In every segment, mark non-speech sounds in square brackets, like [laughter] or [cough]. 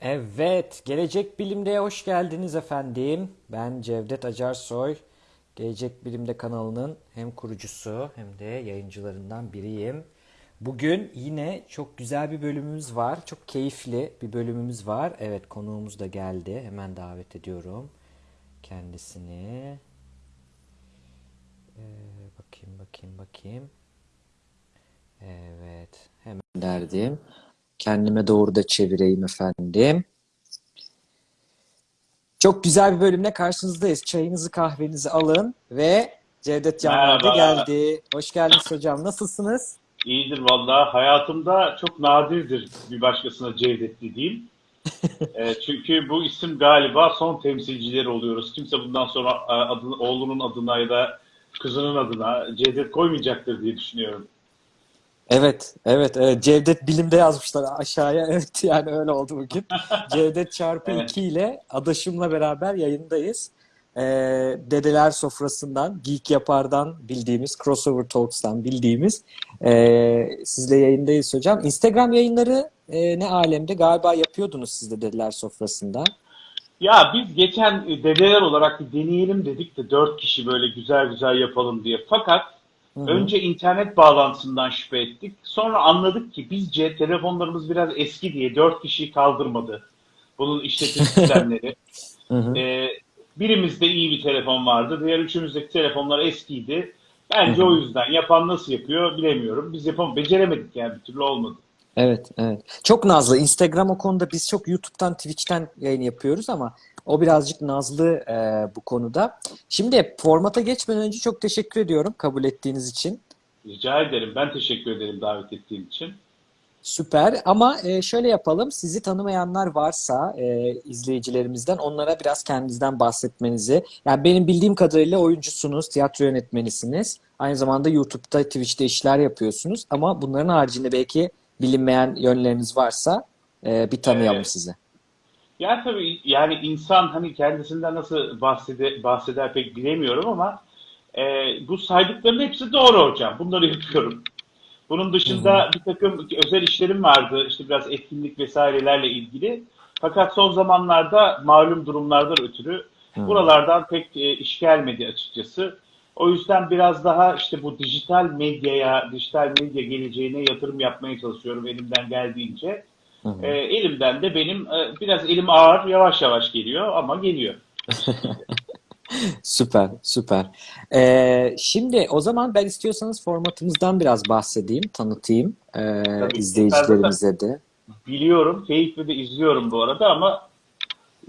Evet, Gelecek Bilim'de hoş geldiniz efendim. Ben Cevdet Acarsoy. Gelecek Bilim'de kanalının hem kurucusu hem de yayıncılarından biriyim. Bugün yine çok güzel bir bölümümüz var. Çok keyifli bir bölümümüz var. Evet, konuğumuz da geldi. Hemen davet ediyorum kendisini. Ee, bakayım, bakayım, bakayım. Evet, hemen derdim. Kendime doğru da çevireyim efendim. Çok güzel bir bölümle karşınızdayız. Çayınızı kahvenizi alın ve Cevdet Canlar da geldi. Hoş geldiniz hocam. Nasılsınız? İyidir valla. Hayatımda çok nadirdir bir başkasına Cevdet dediğim. [laughs] E, çünkü bu isim galiba son temsilcileri oluyoruz. Kimse bundan sonra adını, oğlunun adına ya da kızının adına Cevdet koymayacaktır diye düşünüyorum. Evet, evet, evet. Cevdet Bilim'de yazmışlar aşağıya. [laughs] Evet, yani öyle oldu bugün. [laughs] Cevdet çarpı Evet. 2 ile adaşımla beraber yayındayız. Ee, Dedeler Sofrası'ndan, Geek Yapar'dan bildiğimiz, Crossover Talks'tan bildiğimiz ee, sizle yayındayız hocam. Instagram yayınları ee, ne alemde? Galiba yapıyordunuz siz de Dedeler Sofrası'nda. Ya biz geçen e, dedeler olarak bir deneyelim dedik de dört kişi böyle güzel güzel yapalım diye. Fakat Hı hı. önce internet bağlantısından şüphe ettik. Sonra anladık ki bizce telefonlarımız biraz eski diye dört kişiyi kaldırmadı. Bunun işletim sistemleri. [laughs] Hı hı. Ee, birimizde iyi bir telefon vardı. Diğer üçümüzdeki telefonlar eskiydi. Bence hı. o yüzden. Yapan nasıl yapıyor bilemiyorum. Biz yapam beceremedik yani bir türlü olmadı. Evet, evet. Çok nazlı. Instagram o konuda biz çok YouTube'dan, Twitch'ten yayın yapıyoruz ama o birazcık nazlı e, bu konuda. Şimdi formata geçmeden önce çok teşekkür ediyorum kabul ettiğiniz için. Rica ederim. Ben teşekkür ederim davet ettiğin için. Süper ama e, şöyle yapalım. Sizi tanımayanlar varsa e, izleyicilerimizden onlara biraz kendinizden bahsetmenizi. Yani benim bildiğim kadarıyla oyuncusunuz, tiyatro yönetmenisiniz. Aynı zamanda YouTube'da, Twitch'te işler yapıyorsunuz. Ama bunların haricinde belki bilinmeyen yönleriniz varsa e, bir tanıyalım Ee, sizi. Ya tabii yani insan hani kendisinden nasıl bahsede, bahseder pek bilemiyorum ama e, bu saydıkların hepsi doğru hocam. Bunları yapıyorum. Bunun dışında bir takım özel işlerim vardı. İşte biraz etkinlik vesairelerle ilgili. Fakat son zamanlarda malum durumlardan ötürü Hı. buralardan pek e, iş gelmedi açıkçası. O yüzden biraz daha işte bu dijital medyaya, dijital medya geleceğine yatırım yapmaya çalışıyorum elimden geldiğince. Hı E, hı. elimden de benim e, biraz elim ağır, yavaş yavaş geliyor ama geliyor. [laughs] Süper, süper. Ee, şimdi o zaman ben istiyorsanız formatımızdan biraz bahsedeyim, tanıtayım Tabii zaten izleyicilerimize de. biliyorum, keyifle de izliyorum bu arada ama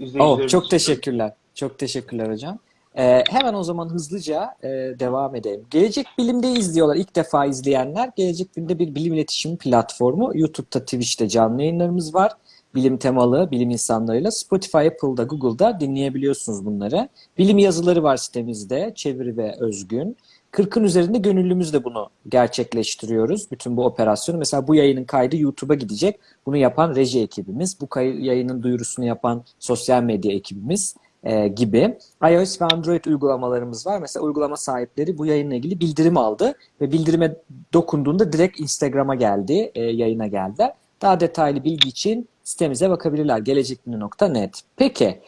Oh, izleyicilerimiz çok için teşekkürler. Çok teşekkürler hocam. Ee, hemen o zaman hızlıca e, devam edelim. Gelecek Bilim'de izliyorlar. İlk defa izleyenler. Gelecek Bilim'de bir bilim iletişim platformu. YouTube'da, Twitch'te canlı yayınlarımız var. Bilim temalı, bilim insanlarıyla. Spotify, Apple'da, Google'da dinleyebiliyorsunuz bunları. Bilim yazıları var sitemizde. Çeviri ve özgün. 40'ın üzerinde gönüllümüz de bunu gerçekleştiriyoruz. Bütün bu operasyonu. Mesela bu yayının kaydı YouTube'a gidecek. Bunu yapan reji ekibimiz. Bu yayının duyurusunu yapan sosyal medya ekibimiz e, gibi. iOS ve Android uygulamalarımız var. Mesela uygulama sahipleri bu yayınla ilgili bildirim aldı ve bildirime dokunduğunda direkt Instagram'a geldi, e, yayına geldiler. Daha detaylı bilgi için sitemize bakabilirler. gelecekbilim.net. Peki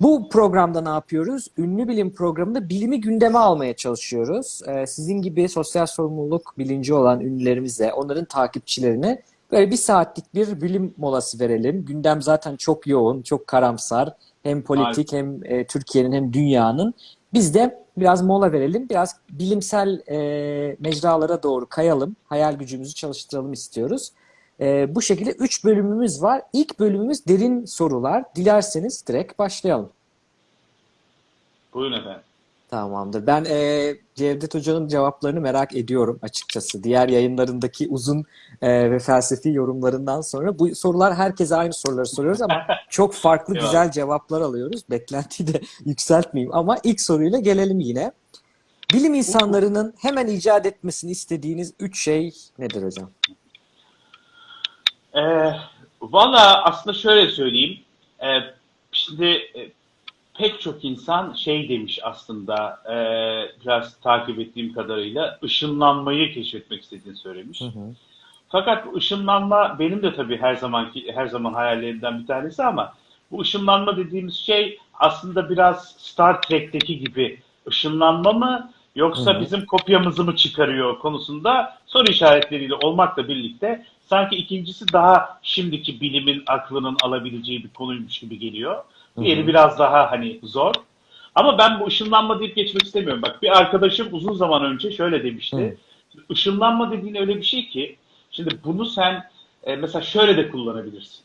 bu programda ne yapıyoruz? Ünlü Bilim programında bilimi gündeme almaya çalışıyoruz. Ee, sizin gibi sosyal sorumluluk bilinci olan ünlülerimize, onların takipçilerine böyle bir saatlik bir bilim molası verelim. Gündem zaten çok yoğun, çok karamsar. Hem politik maalesef. hem e, Türkiye'nin hem dünyanın. Biz de biraz mola verelim, biraz bilimsel e, mecralara doğru kayalım, hayal gücümüzü çalıştıralım istiyoruz. E, bu şekilde 3 bölümümüz var. İlk bölümümüz derin sorular. Dilerseniz direkt başlayalım. Buyurun efendim. Tamamdır. Ben e, Cevdet Hoca'nın cevaplarını merak ediyorum açıkçası. Diğer yayınlarındaki uzun e, ve felsefi yorumlarından sonra bu sorular herkese aynı soruları soruyoruz ama [laughs] çok farklı güzel cevaplar alıyoruz. Beklentiyi de [laughs] yükseltmeyeyim ama ilk soruyla gelelim yine. Bilim insanlarının hemen icat etmesini istediğiniz üç şey nedir hocam? Ee, valla aslında şöyle söyleyeyim. Ee, şimdi e, pek çok insan şey demiş aslında e, biraz takip ettiğim kadarıyla ışınlanmayı keşfetmek istediğini söylemiş. Hı hı. Fakat bu ışınlanma benim de tabii her zamanki her zaman hayallerimden bir tanesi ama bu ışınlanma dediğimiz şey aslında biraz Star Trek'teki gibi ışınlanma mı yoksa Hı hı. bizim kopyamızı mı çıkarıyor konusunda soru işaretleriyle olmakla birlikte sanki ikincisi daha şimdiki bilimin aklının alabileceği bir konuymuş gibi geliyor. Diğeri Hı hı. biraz daha hani zor. Ama ben bu ışınlanma deyip geçmek istemiyorum. Bak bir arkadaşım uzun zaman önce şöyle demişti. Işınlanma dediğin öyle bir şey ki şimdi bunu sen e, mesela şöyle de kullanabilirsin.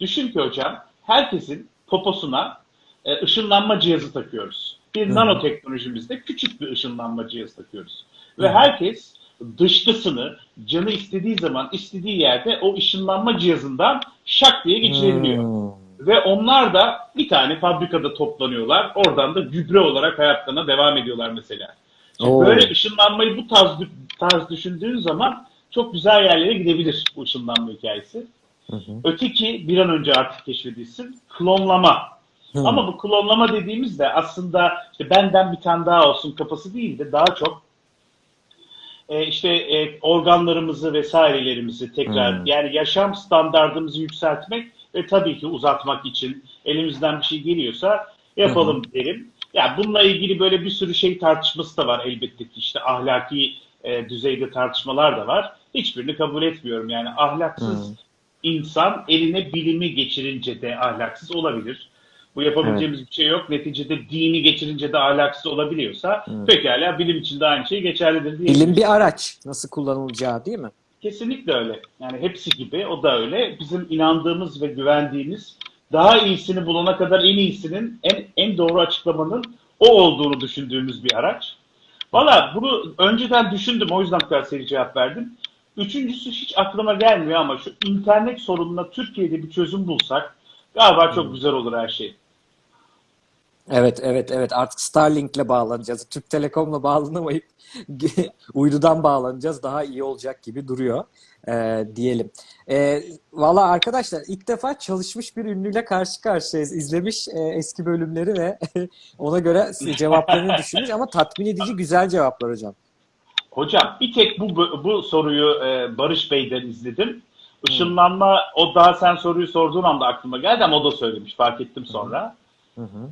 Düşün ki hocam herkesin poposuna e, ışınlanma cihazı takıyoruz. Bir Hı. nanoteknolojimizde küçük bir ışınlanma cihazı takıyoruz. Ve Hı. herkes dışkısını canı istediği zaman istediği yerde o ışınlanma cihazından şak diye geçirebiliyor. Hmm. Ve onlar da bir tane fabrikada toplanıyorlar. Oradan da gübre olarak hayatlarına devam ediyorlar mesela. Oo. böyle ışınlanmayı bu tarz, tarz düşündüğün zaman çok güzel yerlere gidebilir bu ışınlanma hikayesi. Hı hı. Öteki bir an önce artık keşfedilsin. Klonlama. Hı. Ama bu klonlama dediğimizde aslında işte benden bir tane daha olsun kafası değil de daha çok e, işte e, organlarımızı vesairelerimizi tekrar Hmm. yani yaşam standartımızı yükseltmek ve tabii ki uzatmak için elimizden bir şey geliyorsa yapalım derim. Ya bununla ilgili böyle bir sürü şey tartışması da var elbette ki işte ahlaki e, düzeyde tartışmalar da var. Hiçbirini kabul etmiyorum yani ahlaksız Hmm. insan eline bilimi geçirince de ahlaksız olabilir. Bu yapabileceğimiz bir şey yok. Neticede dini geçirince de ahlaksız olabiliyorsa Evet. pekala bilim için de aynı şey geçerlidir diye. Bilim bir araç. Nasıl kullanılacağı değil mi? Kesinlikle öyle. Yani hepsi gibi o da öyle. Bizim inandığımız ve güvendiğimiz daha iyisini bulana kadar en iyisinin en, en doğru açıklamanın o olduğunu düşündüğümüz bir araç. Valla bunu önceden düşündüm o yüzden bu kadar seri cevap verdim. Üçüncüsü hiç aklıma gelmiyor ama şu internet sorununa Türkiye'de bir çözüm bulsak galiba çok güzel olur her şey. Evet, evet, evet. Artık Starlink'le bağlanacağız. Türk Telekom'la bağlanamayıp [laughs] uydudan bağlanacağız. Daha iyi olacak gibi duruyor ee, diyelim. Ee, Valla arkadaşlar ilk defa çalışmış bir ünlüyle karşı karşıyayız. İzlemiş e, eski bölümleri ve [laughs] ona göre cevaplarını düşünmüş ama tatmin edici güzel cevaplar hocam. Hocam bir tek bu bu soruyu e, Barış Bey'den izledim. Işınlanma o daha sen soruyu sorduğun anda aklıma geldi ama o da söylemiş fark ettim sonra. Hı hı.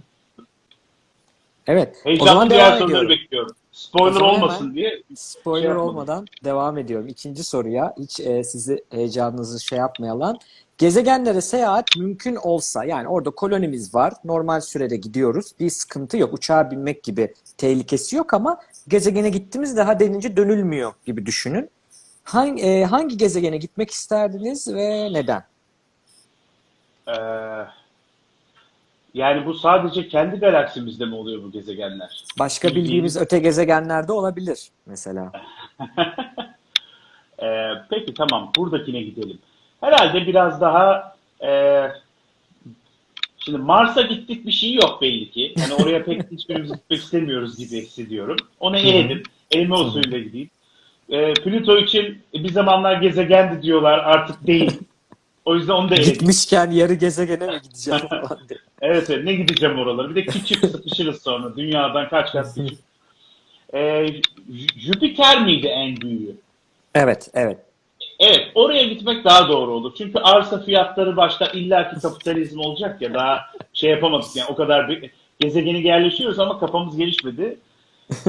Evet. O Heyecanlı zaman diğer devam ediyorum. bekliyorum. Spoiler O zaman olmasın diye. Spoiler Şey olmadan devam ediyorum. İkinci soruya hiç e, sizi heyecanınızı şey yapmayalım. Gezegenlere seyahat mümkün olsa yani orada kolonimiz var. Normal sürede gidiyoruz. Bir sıkıntı yok. Uçağa binmek gibi tehlikesi yok ama gezegene gittiğimiz daha denince dönülmüyor gibi düşünün. Hangi, e, hangi gezegene gitmek isterdiniz ve neden? Ee, yani bu sadece kendi galaksimizde mi oluyor bu gezegenler? Başka Bildiğimiz- bildiğimiz öte gezegenlerde olabilir mesela. [laughs] Ee, peki tamam buradakine gidelim. Herhalde biraz daha e, şimdi Mars'a gittik bir şey yok belli ki. Yani oraya pek [laughs] hiçbirimiz gitmek istemiyoruz gibi hissediyorum. Onu eledim. Elime usulüyle gideyim. Ee, Plüto için bir zamanlar gezegendi diyorlar artık değil. [laughs] O yüzden onu da. Gitmişken yarı gezegene mi gideceğim [laughs] falan diye. Evet, evet ne gideceğim oralara. Bir de küçük sıkışırız sonra. Dünyadan kaç kat küçük. Ee, Jüpiter miydi en büyüğü? Evet, evet. Evet, oraya gitmek daha doğru olur. Çünkü arsa fiyatları başta illaki kapitalizm olacak ya daha şey yapamadık yani o kadar bir gezegeni yerleşiyoruz ama kafamız gelişmedi.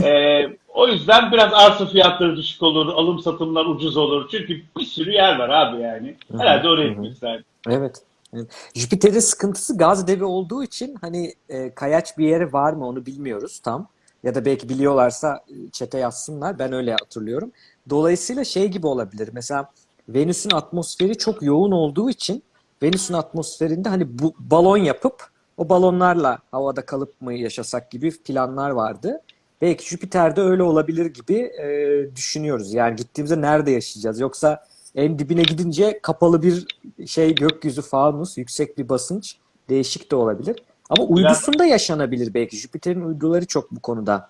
Ee, o yüzden biraz arsa fiyatları düşük olur, alım satımlar ucuz olur. Çünkü bir sürü yer var abi yani. Herhalde oraya isterdim. Evet. evet. Jüpiter'in sıkıntısı gaz devi olduğu için hani e, kayaç bir yeri var mı onu bilmiyoruz tam. Ya da belki biliyorlarsa e, çete yazsınlar. Ben öyle hatırlıyorum. Dolayısıyla şey gibi olabilir. Mesela Venüs'ün atmosferi çok yoğun olduğu için Venüs'ün atmosferinde hani bu balon yapıp o balonlarla havada kalıp mı yaşasak gibi planlar vardı. Belki Jüpiter'de öyle olabilir gibi e, düşünüyoruz. Yani gittiğimizde nerede yaşayacağız? Yoksa en dibine gidince kapalı bir şey gökyüzü fanus, yüksek bir basınç değişik de olabilir. Ama uydusunda yaşanabilir belki. Jüpiter'in uyduları çok bu konuda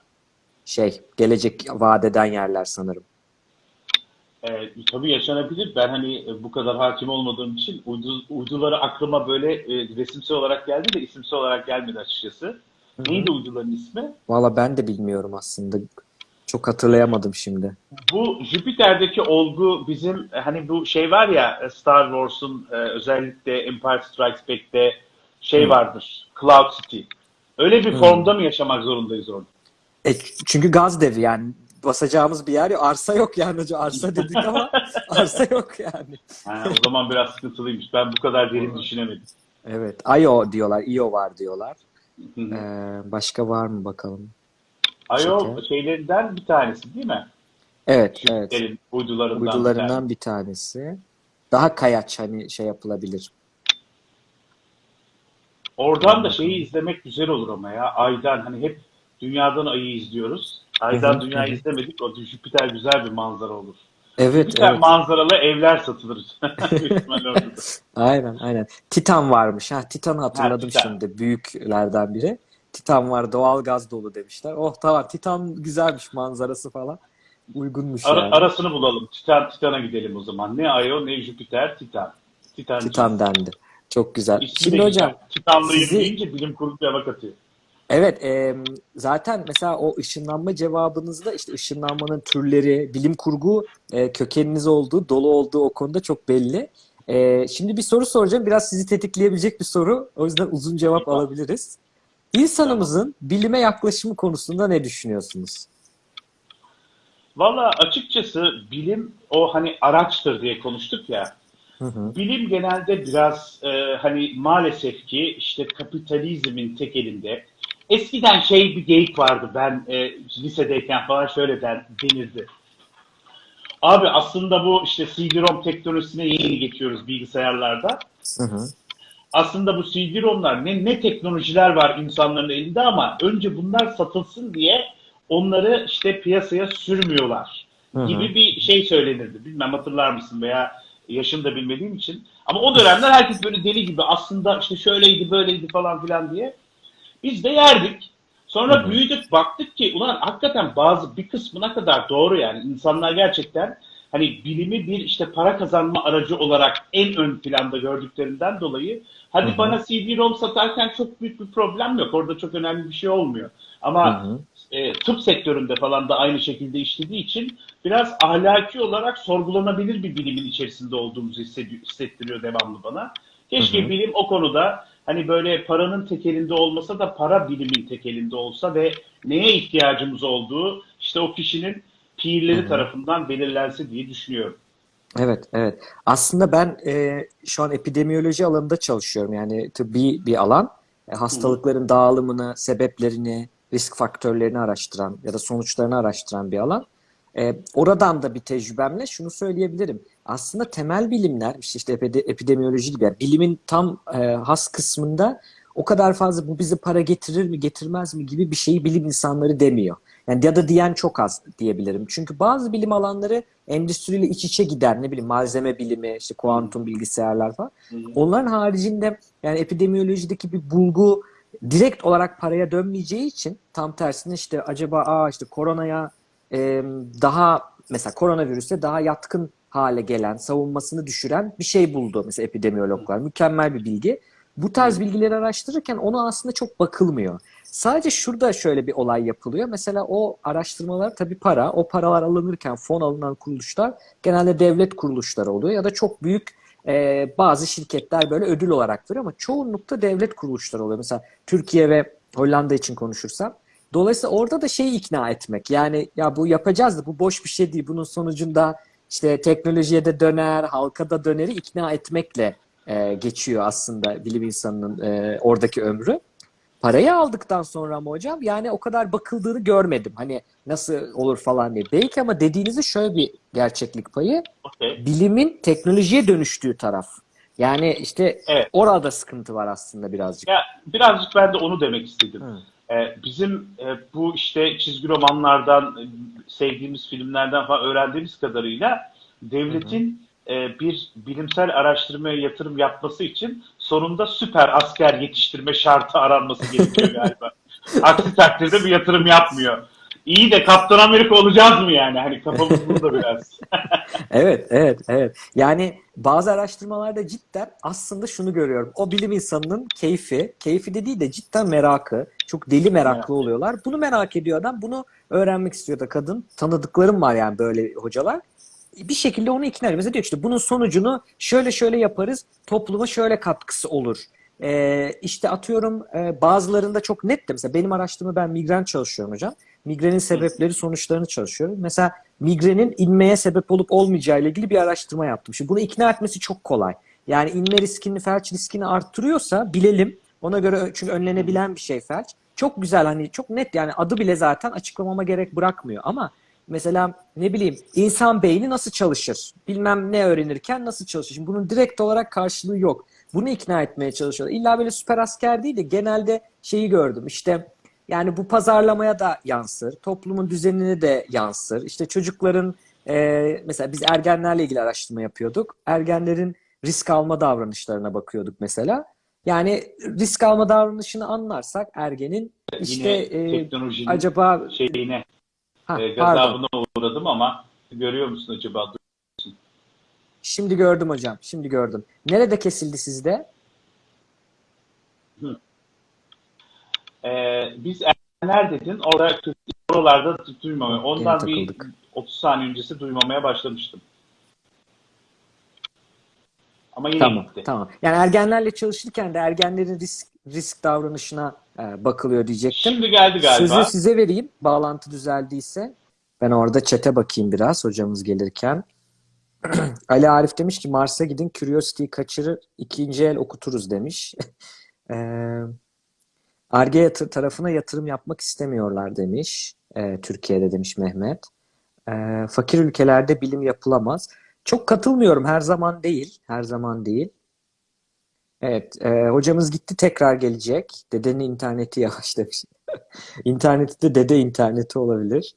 şey gelecek vaat eden yerler sanırım. Ee, tabii yaşanabilir. Ben hani e, bu kadar hakim olmadığım için uydu, uyduları aklıma böyle e, resimsel olarak geldi de isimsel olarak gelmedi açıkçası. Neydi uyduların ismi? Valla ben de bilmiyorum aslında. Çok hatırlayamadım şimdi. Bu Jüpiter'deki olgu bizim hani bu şey var ya Star Wars'un e, özellikle Empire Strikes Back'te şey Hı. vardır. Cloud City. Öyle bir Hı. formda mı yaşamak zorundayız orada? E, çünkü gaz devi yani basacağımız bir yer yok. Arsa yok yani. Arsa dedik ama [laughs] arsa yok yani. Ha, o zaman biraz sıkıntılıymış. Ben bu kadar derin düşünemedim. Evet. Io diyorlar. Io var diyorlar. Hı hı. Ee, başka var mı bakalım? Şeker. şeylerinden bir tanesi değil mi? Evet, evet. Jüpiter'in uydularından. bir tanesi. Uydularından bir tanesi. Daha kayaç hani şey yapılabilir. Oradan da şeyi izlemek güzel olur ama ya. Aydan hani hep dünyadan ayı izliyoruz. Aydan dünyayı izlemedik. O Jüpiter güzel bir manzara olur. Evet, Jüpiter evet. manzaralı evler satılır. [laughs] Aynen, aynen. Titan varmış. Ha, Titan'ı hatırladım Titan. şimdi. Büyüklerden biri. Titan var, doğal gaz dolu demişler. Oh tamam, Titan güzelmiş manzarası falan. Uygunmuş Ara- yani. arasını bulalım. Titan Titan'a gidelim o zaman. Ne Io ne Jüpiter, Titan. Titan. Titan dendi. Çok güzel. İsmi Şimdi hocam, güzel. Titanlıyım sizi- bilim kurulu cevap atıyor. Evet, e, zaten mesela o ışınlanma cevabınızda işte ışınlanmanın türleri, bilim kurgu e, kökeniniz olduğu, dolu olduğu o konuda çok belli. E, şimdi bir soru soracağım. Biraz sizi tetikleyebilecek bir soru. O yüzden uzun cevap alabiliriz. İnsanımızın bilime yaklaşımı konusunda ne düşünüyorsunuz? Valla açıkçası bilim o hani araçtır diye konuştuk ya. Hı hı. Bilim genelde biraz e, hani maalesef ki işte kapitalizmin tek elinde. Eskiden şey bir geyik vardı ben e, lisedeyken falan şöyle den, denirdi. Abi aslında bu işte CD-ROM teknolojisine yeni geçiyoruz bilgisayarlarda. Hı hı. Aslında bu CD-ROM'lar ne, ne teknolojiler var insanların elinde ama önce bunlar satılsın diye onları işte piyasaya sürmüyorlar Hı gibi bir şey söylenirdi. Bilmem hatırlar mısın veya yaşını da bilmediğim için. Ama o dönemler herkes böyle deli gibi aslında işte şöyleydi böyleydi falan filan diye. Biz de yerdik. Sonra Hı hı. büyüdük baktık ki ulan hakikaten bazı bir kısmına kadar doğru yani insanlar gerçekten hani bilimi bir işte para kazanma aracı olarak en ön planda gördüklerinden dolayı hadi Hı hı. bana CD-ROM satarken çok büyük bir problem yok. Orada çok önemli bir şey olmuyor. Ama Hı hı. e, tıp sektöründe falan da aynı şekilde işlediği için biraz ahlaki olarak sorgulanabilir bir bilimin içerisinde olduğumuzu hissettiriyor devamlı bana. Keşke Hı hı. bilim o konuda hani böyle paranın tekelinde olmasa da para bilimin tekelinde olsa ve neye ihtiyacımız olduğu işte o kişinin pirleri Hı hı. tarafından belirlense diye düşünüyorum. Evet, evet. Aslında ben e, şu an epidemiyoloji alanında çalışıyorum. Yani tıbbi bir alan. E, hastalıkların dağılımını, sebeplerini, risk faktörlerini araştıran ya da sonuçlarını araştıran bir alan. E, oradan da bir tecrübemle şunu söyleyebilirim. Aslında temel bilimler, işte, işte epide- epidemiyoloji gibi, yani bilimin tam e, has kısmında o kadar fazla bu bize para getirir mi, getirmez mi gibi bir şeyi bilim insanları demiyor. Yani ya da diyen çok az diyebilirim. Çünkü bazı bilim alanları endüstriyle iç içe gider. Ne bileyim malzeme bilimi, işte kuantum bilgisayarlar falan. Onların haricinde yani epidemiyolojideki bir bulgu direkt olarak paraya dönmeyeceği için tam tersine işte acaba aa işte koronaya e, daha mesela koronavirüse daha yatkın hale gelen, savunmasını düşüren bir şey buldu mesela epidemiyologlar. Mükemmel bir bilgi. Bu tarz bilgileri araştırırken ona aslında çok bakılmıyor. Sadece şurada şöyle bir olay yapılıyor. Mesela o araştırmalar tabii para. O paralar alınırken fon alınan kuruluşlar genelde devlet kuruluşları oluyor ya da çok büyük e, bazı şirketler böyle ödül olarak veriyor ama çoğunlukta devlet kuruluşları oluyor. Mesela Türkiye ve Hollanda için konuşursam. Dolayısıyla orada da şeyi ikna etmek. Yani ya bu yapacağız da bu boş bir şey değil. Bunun sonucunda işte teknolojiye de döner, halka da döneri ikna etmekle e, geçiyor aslında bilim insanının e, oradaki ömrü. Parayı aldıktan sonra mı hocam? Yani o kadar bakıldığını görmedim. Hani nasıl olur falan diye. Belki ama dediğinizde şöyle bir gerçeklik payı. Okey. Bilimin teknolojiye dönüştüğü taraf. Yani işte Evet. orada sıkıntı var aslında birazcık. Ya birazcık ben de onu demek istedim. Hı. Ee, bizim e, bu işte çizgi romanlardan, e, sevdiğimiz filmlerden falan öğrendiğimiz kadarıyla devletin e, bir bilimsel araştırmaya yatırım yapması için sonunda süper asker yetiştirme şartı aranması gerekiyor galiba. [laughs] Aksi takdirde bir yatırım yapmıyor. İyi de Kaptan Amerika olacağız mı yani? Hani kafamız burada [laughs] biraz. [laughs] Evet, evet, evet. Yani bazı araştırmalarda cidden aslında şunu görüyorum. O bilim insanının keyfi, keyfi de değil de cidden merakı. Çok deli meraklı oluyorlar. Bunu merak ediyor adam. Bunu öğrenmek istiyor da kadın. Tanıdıklarım var yani böyle hocalar. Bir şekilde onu ikna ediyor. Mesela diyor işte bunun sonucunu şöyle şöyle yaparız. Topluma şöyle katkısı olur. Ee, işte atıyorum e, bazılarında çok net de mesela benim araştırma ben migren çalışıyorum hocam. Migrenin sebepleri sonuçlarını çalışıyorum. Mesela migrenin inmeye sebep olup olmayacağı ile ilgili bir araştırma yaptım. Şimdi bunu ikna etmesi çok kolay. Yani inme riskini, felç riskini arttırıyorsa bilelim. Ona göre çünkü önlenebilen bir şey felç. Çok güzel hani çok net yani adı bile zaten açıklamama gerek bırakmıyor ama mesela ne bileyim insan beyni nasıl çalışır? Bilmem ne öğrenirken nasıl çalışır? Şimdi bunun direkt olarak karşılığı yok. Bunu ikna etmeye çalışıyorlar. İlla böyle süper asker değil de genelde şeyi gördüm. İşte yani bu pazarlamaya da yansır, toplumun düzenine de yansır. İşte çocukların e, mesela biz ergenlerle ilgili araştırma yapıyorduk. Ergenlerin risk alma davranışlarına bakıyorduk mesela. Yani risk alma davranışını anlarsak ergenin işte e, acaba şeyine ha, e, pardon. gazabına uğradım ama görüyor musun acaba? Şimdi gördüm hocam. Şimdi gördüm. Nerede kesildi sizde? Ee, biz ergenler dedin. Orada oralarda duymamaya. Ondan bir takıldık. 30 saniye öncesi duymamaya başlamıştım. Ama yine Tamam, gitti. tamam. Yani ergenlerle çalışırken de ergenlerin risk risk davranışına e, bakılıyor diyecektim. Şimdi geldi galiba. Sözü size vereyim. Bağlantı düzeldiyse. Ben orada çete bakayım biraz hocamız gelirken. [clears throat] Ali Arif demiş ki Mars'a gidin Curiosity'yi kaçırır ikinci el okuturuz demiş. Eee [laughs] Ar-Ge yatır, tarafına yatırım yapmak istemiyorlar demiş. Eee, Türkiye'de demiş Mehmet. Eee, fakir ülkelerde bilim yapılamaz. Çok katılmıyorum. Her zaman değil. Her zaman değil. Evet. eee, hocamız gitti tekrar gelecek. Dedenin interneti yavaş demiş. [laughs] İnterneti de dede interneti olabilir.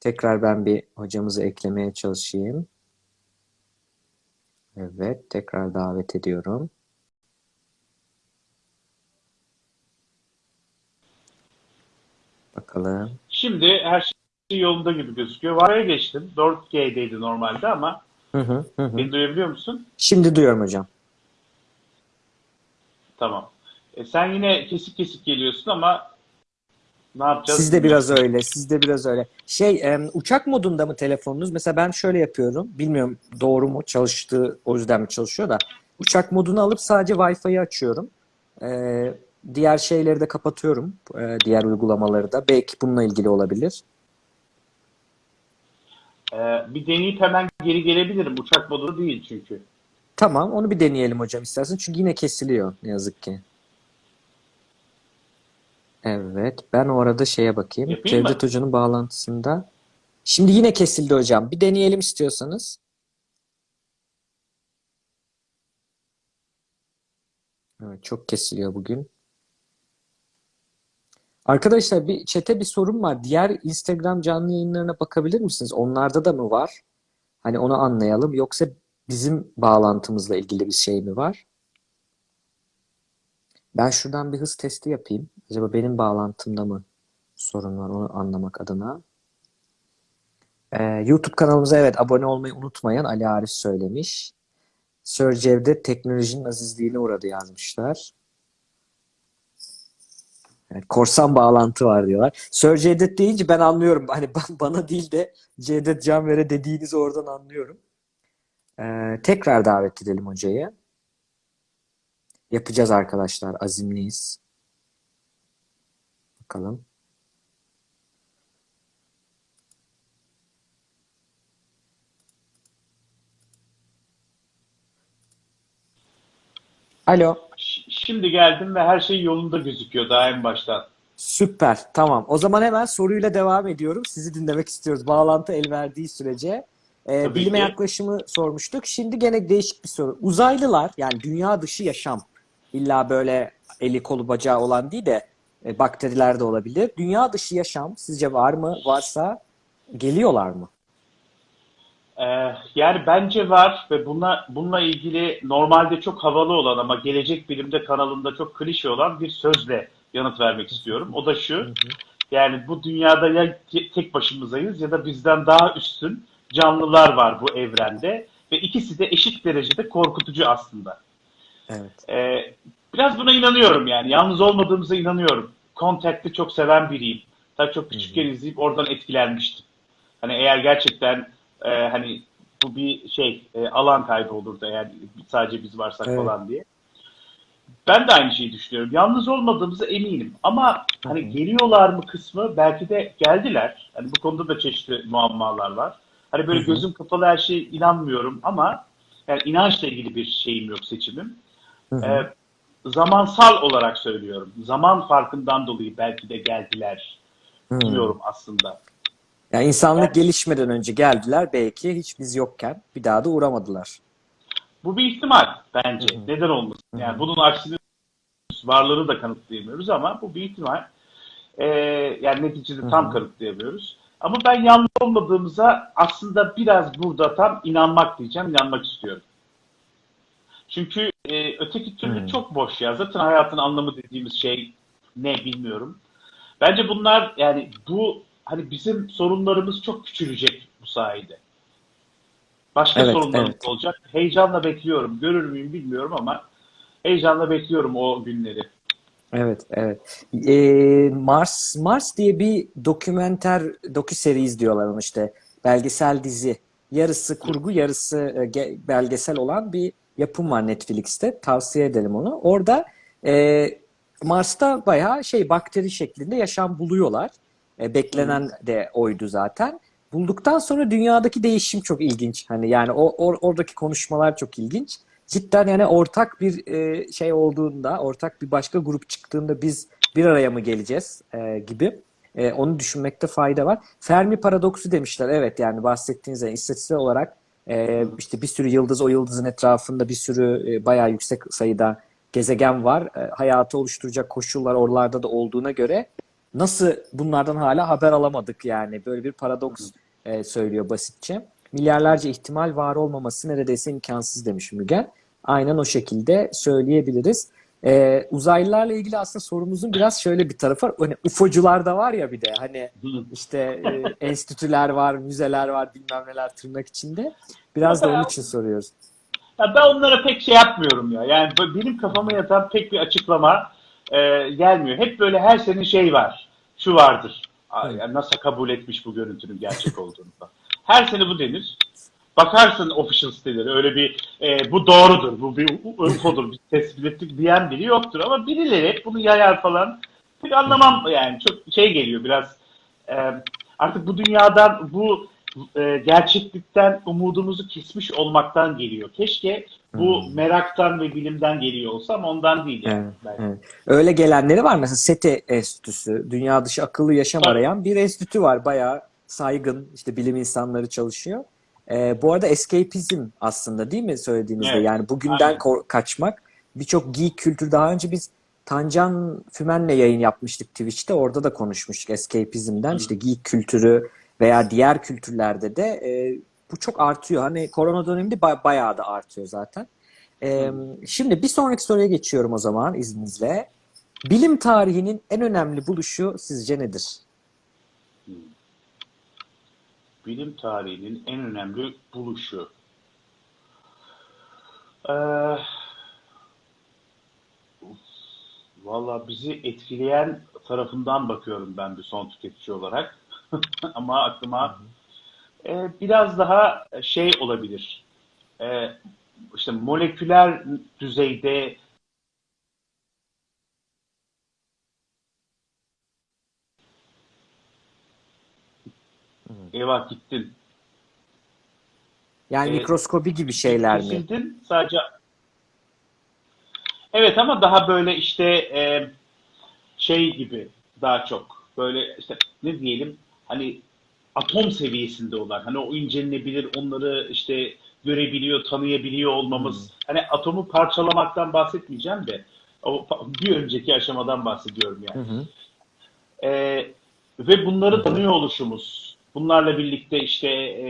Tekrar ben bir hocamızı eklemeye çalışayım. Evet. Tekrar davet ediyorum. Bakalım. Şimdi her şey yolunda gibi gözüküyor. Var'a geçtim. 4G'deydi normalde ama Hı hı, hı beni duyabiliyor musun? Şimdi duyuyorum hocam. Tamam. E, sen yine kesik kesik geliyorsun ama ne yapacağız? Siz de bilmiyorum. biraz öyle. Siz de biraz öyle. Şey, uçak modunda mı telefonunuz? Mesela ben şöyle yapıyorum. Bilmiyorum doğru mu çalıştığı o yüzden mi çalışıyor da. Uçak modunu alıp sadece Wi-Fi'yi açıyorum. Ee, diğer şeyleri de kapatıyorum. Ee, diğer uygulamaları da. Belki bununla ilgili olabilir. E, bir deneyip hemen geri gelebilirim. Uçak modu değil çünkü. Tamam, onu bir deneyelim hocam istersen. Çünkü yine kesiliyor ne yazık ki. Evet, ben o arada şeye bakayım. Yapayım mı? Cevdet Hoca'nın bağlantısında. Şimdi yine kesildi hocam. Bir deneyelim istiyorsanız. Evet, çok kesiliyor bugün. Arkadaşlar bir çete bir sorun var. Diğer Instagram canlı yayınlarına bakabilir misiniz? Onlarda da mı var? Hani onu anlayalım. Yoksa bizim bağlantımızla ilgili bir şey mi var? Ben şuradan bir hız testi yapayım. Acaba benim bağlantımda mı sorun var onu anlamak adına. Ee, YouTube kanalımıza evet abone olmayı unutmayın. Ali Arif söylemiş. Sir Cevdet teknolojinin azizliğine uğradı yazmışlar. Evet, korsan bağlantı var diyorlar. Sir Cevdet deyince ben anlıyorum. Hani [laughs] ba- bana değil de Cevdet Canver'e dediğinizi oradan anlıyorum. Ee, tekrar davet edelim hocayı. Yapacağız arkadaşlar. Azimliyiz. Bakalım. Alo. Şimdi geldim ve her şey yolunda gözüküyor daha en baştan. Süper. Tamam. O zaman hemen soruyla devam ediyorum. Sizi dinlemek istiyoruz. Bağlantı el verdiği sürece. Ee, bilime ki. yaklaşımı sormuştuk. Şimdi gene değişik bir soru. Uzaylılar yani dünya dışı yaşam. İlla böyle eli kolu bacağı olan değil de e, bakteriler de olabilir. Dünya dışı yaşam sizce var mı? Varsa geliyorlar mı? Ee, yani bence var ve buna, bununla ilgili normalde çok havalı olan ama Gelecek Bilim'de kanalında çok klişe olan bir sözle yanıt vermek istiyorum. O da şu, Yani bu dünyada ya te- tek başımızayız ya da bizden daha üstün canlılar var bu evrende ve ikisi de eşit derecede korkutucu aslında. Evet. Ee, biraz buna inanıyorum yani. Yalnız olmadığımıza inanıyorum. Contact'ı çok seven biriyim. Tabii çok küçükken izleyip oradan etkilenmiştim. Hani eğer gerçekten e, hani bu bir şey e, alan kaybı olurdu eğer sadece biz varsak Evet. falan diye. Ben de aynı şeyi düşünüyorum. Yalnız olmadığımıza eminim. Ama hani geliyorlar mı kısmı belki de geldiler. Hani bu konuda da çeşitli muammalar var. Hani böyle Hı hı. gözüm kapalı her şeye inanmıyorum ama yani inançla ilgili bir şeyim yok seçimim. Hı hı. Ee, zamansal olarak söylüyorum. Zaman farkından dolayı belki de geldiler Hı. diyorum aslında. Yani insanlık Yani- gelişmeden önce geldiler belki hiç biz yokken bir daha da uğramadılar. Bu bir ihtimal bence. Hı hı. Neden olmasın? Yani bunun aksini varlığını da kanıtlayamıyoruz ama bu bir ihtimal. Ee, yani neticede tam kanıtlayamıyoruz. Ama ben yalnız olmadığımıza aslında biraz burada tam inanmak diyeceğim, inanmak istiyorum. Çünkü e, öteki türlü Hı. çok boş ya. Zaten hayatın anlamı dediğimiz şey ne bilmiyorum. Bence bunlar yani bu hani bizim sorunlarımız çok küçülecek bu sayede. Başka Evet, sorunlarımız evet. olacak. Heyecanla bekliyorum. Görür müyüm bilmiyorum ama heyecanla bekliyorum o günleri. Evet, evet. Ee, Mars Mars diye bir dokümenter dokü seri izliyorlar onu işte. Belgesel dizi. Yarısı kurgu, yarısı e, ge- belgesel olan bir yapım var Netflix'te. Tavsiye edelim onu. Orada e, Mars'ta bayağı şey bakteri şeklinde yaşam buluyorlar. E, beklenen de oydu zaten. Bulduktan sonra dünyadaki değişim çok ilginç. Hani yani o or- oradaki konuşmalar çok ilginç. Cidden yani ortak bir e, şey olduğunda, ortak bir başka grup çıktığında biz bir araya mı geleceğiz e, gibi. E, onu düşünmekte fayda var. Fermi paradoksu demişler. Evet yani bahsettiğiniz yani istatistiksel olarak e, işte bir sürü yıldız o yıldızın etrafında bir sürü e, bayağı yüksek sayıda gezegen var. E, hayatı oluşturacak koşullar oralarda da olduğuna göre nasıl bunlardan hala haber alamadık yani böyle bir paradoks e, söylüyor basitçe. Milyarlarca ihtimal var olmaması neredeyse imkansız demiş Mügen. Aynen o şekilde söyleyebiliriz. E, uzaylılarla ilgili aslında sorumuzun biraz şöyle bir tarafı var. Hani UFO'cular da var ya bir de hani işte e, [laughs] enstitüler var, müzeler var, bilmem neler tırnak içinde. Biraz da onun için soruyoruz. Ya ben onlara pek şey yapmıyorum ya. Yani benim kafama yatan pek bir açıklama e, gelmiyor. Hep böyle her sene şey var. Şu vardır. Yani NASA kabul etmiş bu görüntünün gerçek olduğunu. Her sene bu denir. Bakarsın official siteleri öyle bir e, bu doğrudur, bu bir UFO'dur, biz tespit ettik diyen biri yoktur. Ama birileri hep bunu yayar falan. Pek anlamam yani çok şey geliyor biraz e, artık bu dünyadan bu e, gerçeklikten umudumuzu kesmiş olmaktan geliyor. Keşke bu Hmm. meraktan ve bilimden geliyor olsa ama ondan değil yani. Evet, belki. evet. Öyle gelenleri var. Mesela SETI Enstitüsü, dünya dışı akıllı yaşam Tabii. arayan bir enstitü var. Bayağı saygın, işte bilim insanları çalışıyor. Ee, bu arada escapism aslında değil mi söylediğinizde? Evet, Yani bugünden kaçmak. Birçok geek kültür daha önce biz Tancan Fümen'le yayın yapmıştık Twitch'te. Orada da konuşmuştuk escapism'den. Hı. İşte geek kültürü veya diğer kültürlerde de e, bu çok artıyor. Hani korona döneminde ba- bayağı da artıyor zaten. Ee, şimdi bir sonraki soruya geçiyorum o zaman izninizle. Bilim tarihinin en önemli buluşu sizce nedir? Bilim tarihinin en önemli buluşu. Ee, Valla bizi etkileyen tarafından bakıyorum ben bir son tüketici olarak. [laughs] Ama aklıma e, biraz daha şey olabilir. E, işte moleküler düzeyde Eyvah gittin. Yani Ee, mikroskobi gibi şeyler mi? Kesildin sadece. Evet ama daha böyle işte e, şey gibi daha çok böyle işte ne diyelim hani atom seviyesinde olan hani o incelenebilir onları işte görebiliyor tanıyabiliyor olmamız hani atomu parçalamaktan bahsetmeyeceğim de o bir önceki aşamadan bahsediyorum yani. Hı hı. Ee, ve bunları tanıyor oluşumuz. Bunlarla birlikte işte e,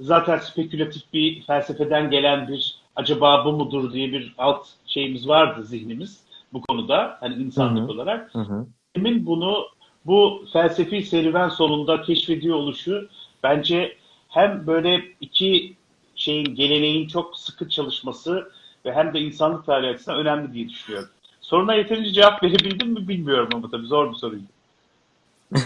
zaten spekülatif bir felsefeden gelen bir acaba bu mudur diye bir alt şeyimiz vardı zihnimiz bu konuda hani insanlık Hı hı. olarak. Hı hı. Bunu bu felsefi serüven sonunda keşfediyor oluşu bence hem böyle iki şeyin geleneğin çok sıkı çalışması ve hem de insanlık tarihi açısından önemli diye düşünüyorum. Soruna yeterince cevap [laughs] verebildim mi bilmiyorum ama tabii zor bir soruydu. [laughs]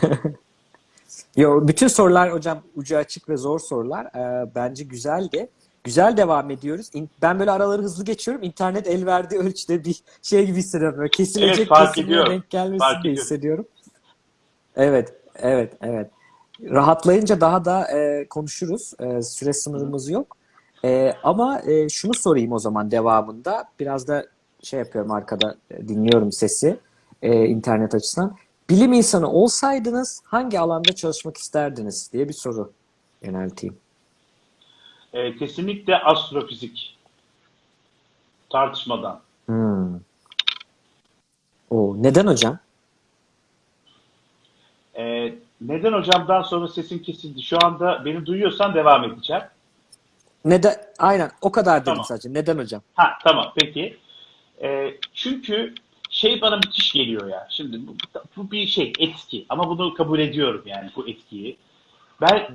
Yo, bütün sorular hocam ucu açık ve zor sorular. Ee, bence güzeldi. Güzel devam ediyoruz. İn- Ben böyle araları hızlı geçiyorum. İnternet el verdiği ölçüde bir şey gibi hissediyorum. Böyle kesilecek Evet, ediyorum. denk gelmesini Fark de ediyorum. hissediyorum. Evet, evet, evet. Rahatlayınca daha da e, konuşuruz. E, süre sınırımız yok. E, ama e, şunu sorayım o zaman devamında. Biraz da şey yapıyorum arkada e, dinliyorum sesi e, internet açısından. Bilim insanı olsaydınız hangi alanda çalışmak isterdiniz diye bir soru yönelteyim. Ee, kesinlikle astrofizik. Tartışmadan. Hmm. O neden hocam? Ee, neden hocamdan sonra sesin kesildi? Şu anda beni duyuyorsan devam edeceğim. Neden? Aynen o kadar dedim Tamam. sadece. Neden hocam? Ha tamam peki. Ee, çünkü şey bana müthiş geliyor ya. Şimdi bu, bu bir şey etki ama bunu kabul ediyorum yani bu etkiyi. Ben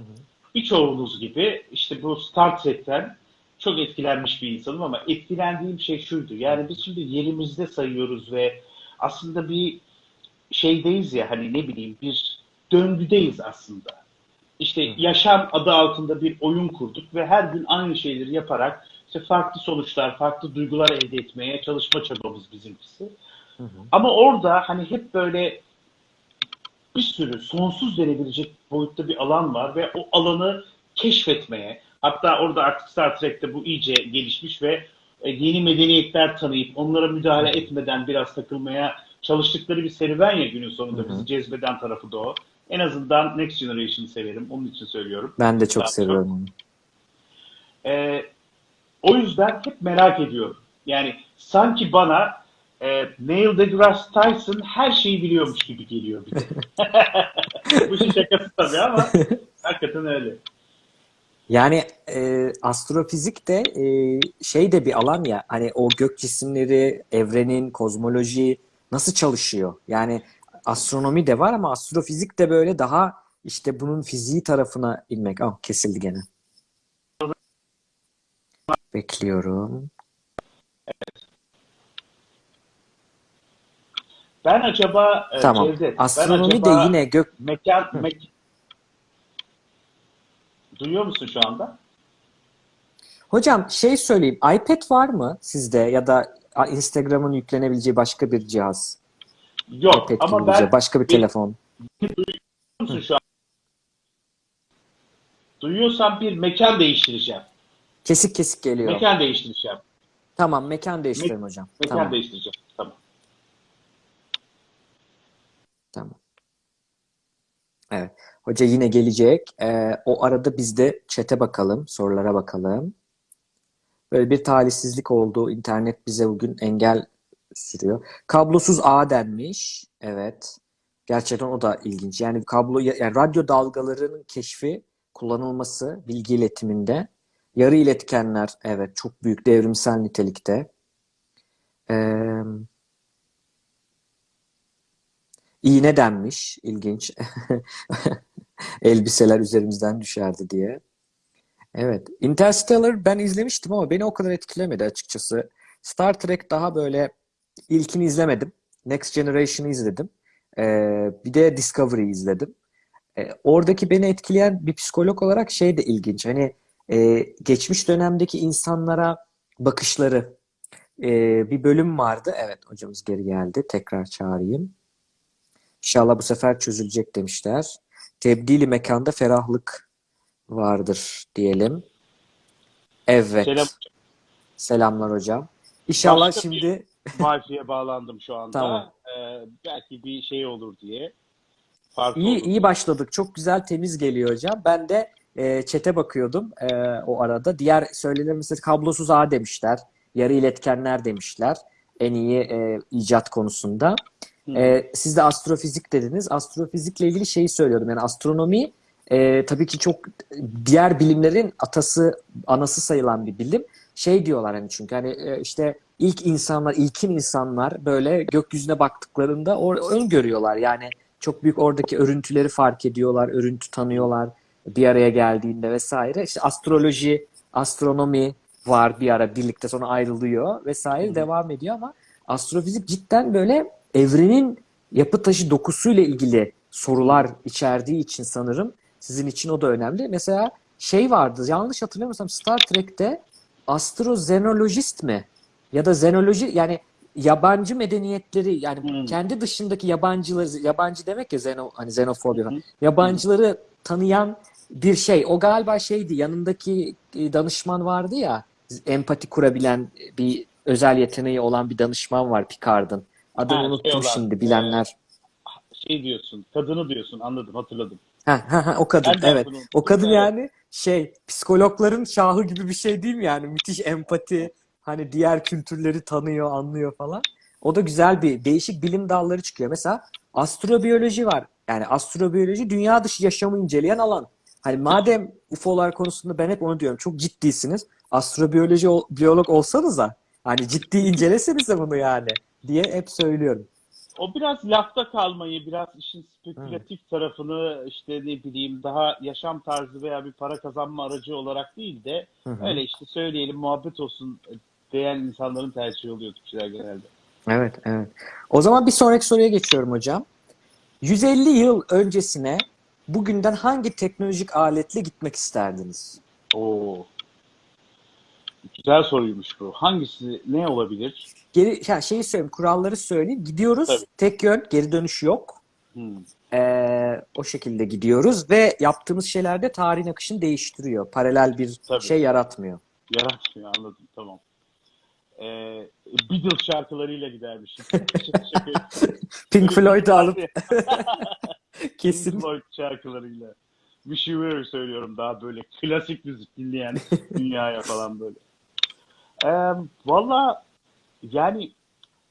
birçoğunuz gibi işte bu Star Trek'ten çok etkilenmiş bir insanım ama etkilendiğim şey şuydu. Yani biz şimdi yerimizde sayıyoruz ve aslında bir şeydeyiz ya hani ne bileyim bir döngüdeyiz aslında. İşte yaşam adı altında bir oyun kurduk ve her gün aynı şeyleri yaparak işte farklı sonuçlar, farklı duygular elde etmeye çalışma çabamız bizimkisi. Ama orada hani hep böyle bir sürü sonsuz denebilecek boyutta bir alan var ve o alanı keşfetmeye hatta orada artık Star Trek'te bu iyice gelişmiş ve e, yeni medeniyetler tanıyıp onlara müdahale etmeden biraz takılmaya çalıştıkları bir serüven ya günün sonunda bizi cezbeden tarafı da o. En azından Next Generation'ı severim. Onun için söylüyorum. Ben de çok Daha seviyorum onu. Ee, o yüzden hep merak ediyorum. Yani sanki bana e, Neil deGrasse Tyson her şeyi biliyormuş gibi geliyor bir de. [laughs] [laughs] Bu işin şakası tabii ama hakikaten öyle. Yani e, astrofizik de e, şey de bir alan ya hani o gök cisimleri, evrenin, kozmoloji nasıl çalışıyor? Yani astronomi de var ama astrofizik de böyle daha işte bunun fiziği tarafına inmek. Ah kesildi gene. Bekliyorum. Ben acaba e, Tamam. Cevdet, ben Astronomi de acaba yine gök mekan mek- Duyuyor musun şu anda? Hocam şey söyleyeyim. iPad var mı sizde ya da Instagram'ın yüklenebileceği başka bir cihaz? Yok iPad ama ben başka bir telefon. Duyuyor şu an? Duyuyorsan bir mekan değiştireceğim. Kesik kesik geliyor. Mekan değiştireceğim. Tamam mekan değiştirelim hocam. Mekan Tamam. değiştireceğim. Tamam. Tamam. Evet. Hoca yine gelecek. Ee, o arada biz de chat'e bakalım, sorulara bakalım. Böyle bir talihsizlik oldu. İnternet bize bugün engel sürüyor. Kablosuz ağ denmiş. Evet. Gerçekten o da ilginç. Yani kablo yani radyo dalgalarının keşfi, kullanılması bilgi iletiminde. Yarı iletkenler evet çok büyük devrimsel nitelikte. Ee, İğne denmiş. İlginç. [laughs] Elbiseler üzerimizden düşerdi diye. Evet. Interstellar ben izlemiştim ama beni o kadar etkilemedi açıkçası. Star Trek daha böyle ilkini izlemedim. Next Generation'ı izledim. Ee, bir de Discovery izledim. Ee, oradaki beni etkileyen bir psikolog olarak şey de ilginç. Hani e, geçmiş dönemdeki insanlara bakışları. Ee, bir bölüm vardı. Evet hocamız geri geldi. Tekrar çağırayım. İnşallah bu sefer çözülecek demişler. Tebdili mekanda ferahlık vardır diyelim. Evet. Selam. Selamlar hocam. İnşallah Başka şimdi Wi-Fi'ye bağlandım şu anda. Tamam. Ee, belki bir şey olur diye. Farklı iyi olur. iyi başladık. Çok güzel temiz geliyor hocam. Ben de e, chat'e bakıyordum e, o arada. Diğer söylenir mesela kablosuz ağ demişler. Yarı iletkenler demişler. En iyi e, icat konusunda. E, siz de astrofizik dediniz. Astrofizikle ilgili şeyi söylüyordum. Yani astronomi e, tabii ki çok diğer bilimlerin atası, anası sayılan bir bilim. Şey diyorlar hani çünkü hani e, işte ilk insanlar, ilkin insanlar böyle gökyüzüne baktıklarında o öngörüyorlar. Yani çok büyük oradaki örüntüleri fark ediyorlar, örüntü tanıyorlar bir araya geldiğinde vesaire. İşte astroloji, astronomi var bir ara birlikte sonra ayrılıyor vesaire Hı. devam ediyor ama astrofizik cidden böyle evrenin yapı taşı dokusuyla ilgili sorular içerdiği için sanırım sizin için o da önemli. Mesela şey vardı yanlış hatırlamıyorsam Star Trek'te astrozenolojist mi? Ya da zenoloji yani yabancı medeniyetleri yani Hmm. kendi dışındaki yabancıları yabancı demek ya zeno, hani xenofobi Hı hı. yabancıları tanıyan bir şey. O galiba şeydi yanındaki e, danışman vardı ya empati kurabilen bir özel yeteneği olan bir danışman var Picard'ın. Adını Ha, şey unuttum olan, şimdi bilenler. Şey diyorsun, kadını diyorsun anladım hatırladım. Ha, ha, ha, o kadın Ben evet. O kadın yani şey psikologların şahı gibi bir şey değil mi yani? Müthiş empati hani diğer kültürleri tanıyor, anlıyor falan. O da güzel bir değişik bilim dalları çıkıyor. Mesela astrobiyoloji var. Yani astrobiyoloji dünya dışı yaşamı inceleyen alan. Hani madem UFO'lar konusunda ben hep onu diyorum. Çok ciddisiniz. Astrobiyoloji ol- biyolog olsanız da hani ciddi incelesenize bunu yani diye hep söylüyorum. O biraz lafta kalmayı, biraz işin spekülatif tarafını işte ne bileyim daha yaşam tarzı veya bir para kazanma aracı olarak değil de Hı hı. öyle işte söyleyelim muhabbet olsun diyen insanların tercihi oluyor Türkçüler genelde. Evet, evet. O zaman bir sonraki soruya geçiyorum hocam. 150 yıl öncesine bugünden hangi teknolojik aletle gitmek isterdiniz? Oo. Güzel soruymuş bu. Hangisi ne olabilir? Geri, ya şeyi söyleyeyim, kuralları söyleyeyim. Gidiyoruz, Tabii. tek yön, geri dönüş yok. Hmm. Ee, o şekilde gidiyoruz ve yaptığımız şeyler de tarihin akışını değiştiriyor. Paralel bir Tabii. şey yaratmıyor. Yaratmıyor anladım tamam. Ee, Beatles şarkılarıyla gidermişim. Şaka- [laughs] Pink Floyd'u alıp [laughs] Pink kesin. Floyd şarkılarıyla. You Were söylüyorum daha böyle klasik müzik dinleyen [laughs] dünyaya falan böyle. Ee, Valla yani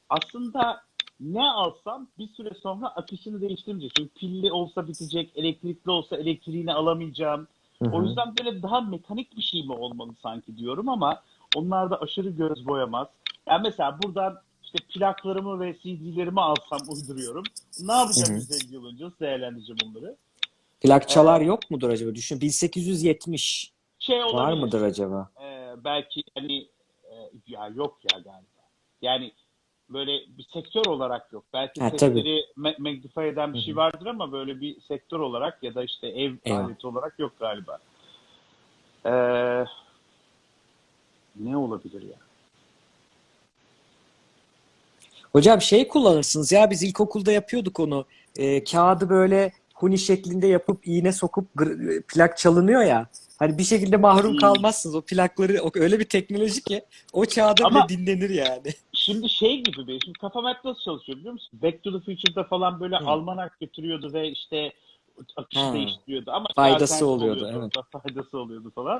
aslında ne alsam bir süre sonra akışını değiştirmeyecek. Çünkü pilli olsa bitecek, elektrikli olsa elektriğini alamayacağım. Hı O yüzden böyle daha mekanik bir şey mi olmalı sanki diyorum ama onlar da aşırı göz boyamaz. Yani mesela buradan işte plaklarımı ve CD'lerimi alsam uyduruyorum. Ne yapacağım Hı hı. 150 yıl önce? Değerlendireceğim onları? Plakçalar yok mudur acaba? Düşün 1870 Şey olabilir. var mıdır acaba? e, belki hani e, ya yok ya galiba. Yani böyle bir sektör olarak yok. Belki Ha, sektörü ma- magnify eden bir Hı şey vardır ama böyle bir sektör olarak ya da işte ev Eyvah. aleti olarak yok galiba. Ee, ne olabilir ya? Hocam şey kullanırsınız ya biz ilkokulda yapıyorduk onu. Ee, kağıdı böyle huni şeklinde yapıp iğne sokup plak çalınıyor ya. Hani bir şekilde mahrum Hmm. kalmazsınız. O plakları o- öyle bir teknoloji ki o çağda Ama- bile dinlenir yani. Şimdi şey gibi be, şimdi kafam hep nasıl çalışıyor biliyor musun? Back to the Future'da falan böyle Hı. almanak götürüyordu ve işte akışı Ha. değiştiriyordu ama Faydası alternatif oluyordu, evet. [laughs] Faydası oluyordu falan.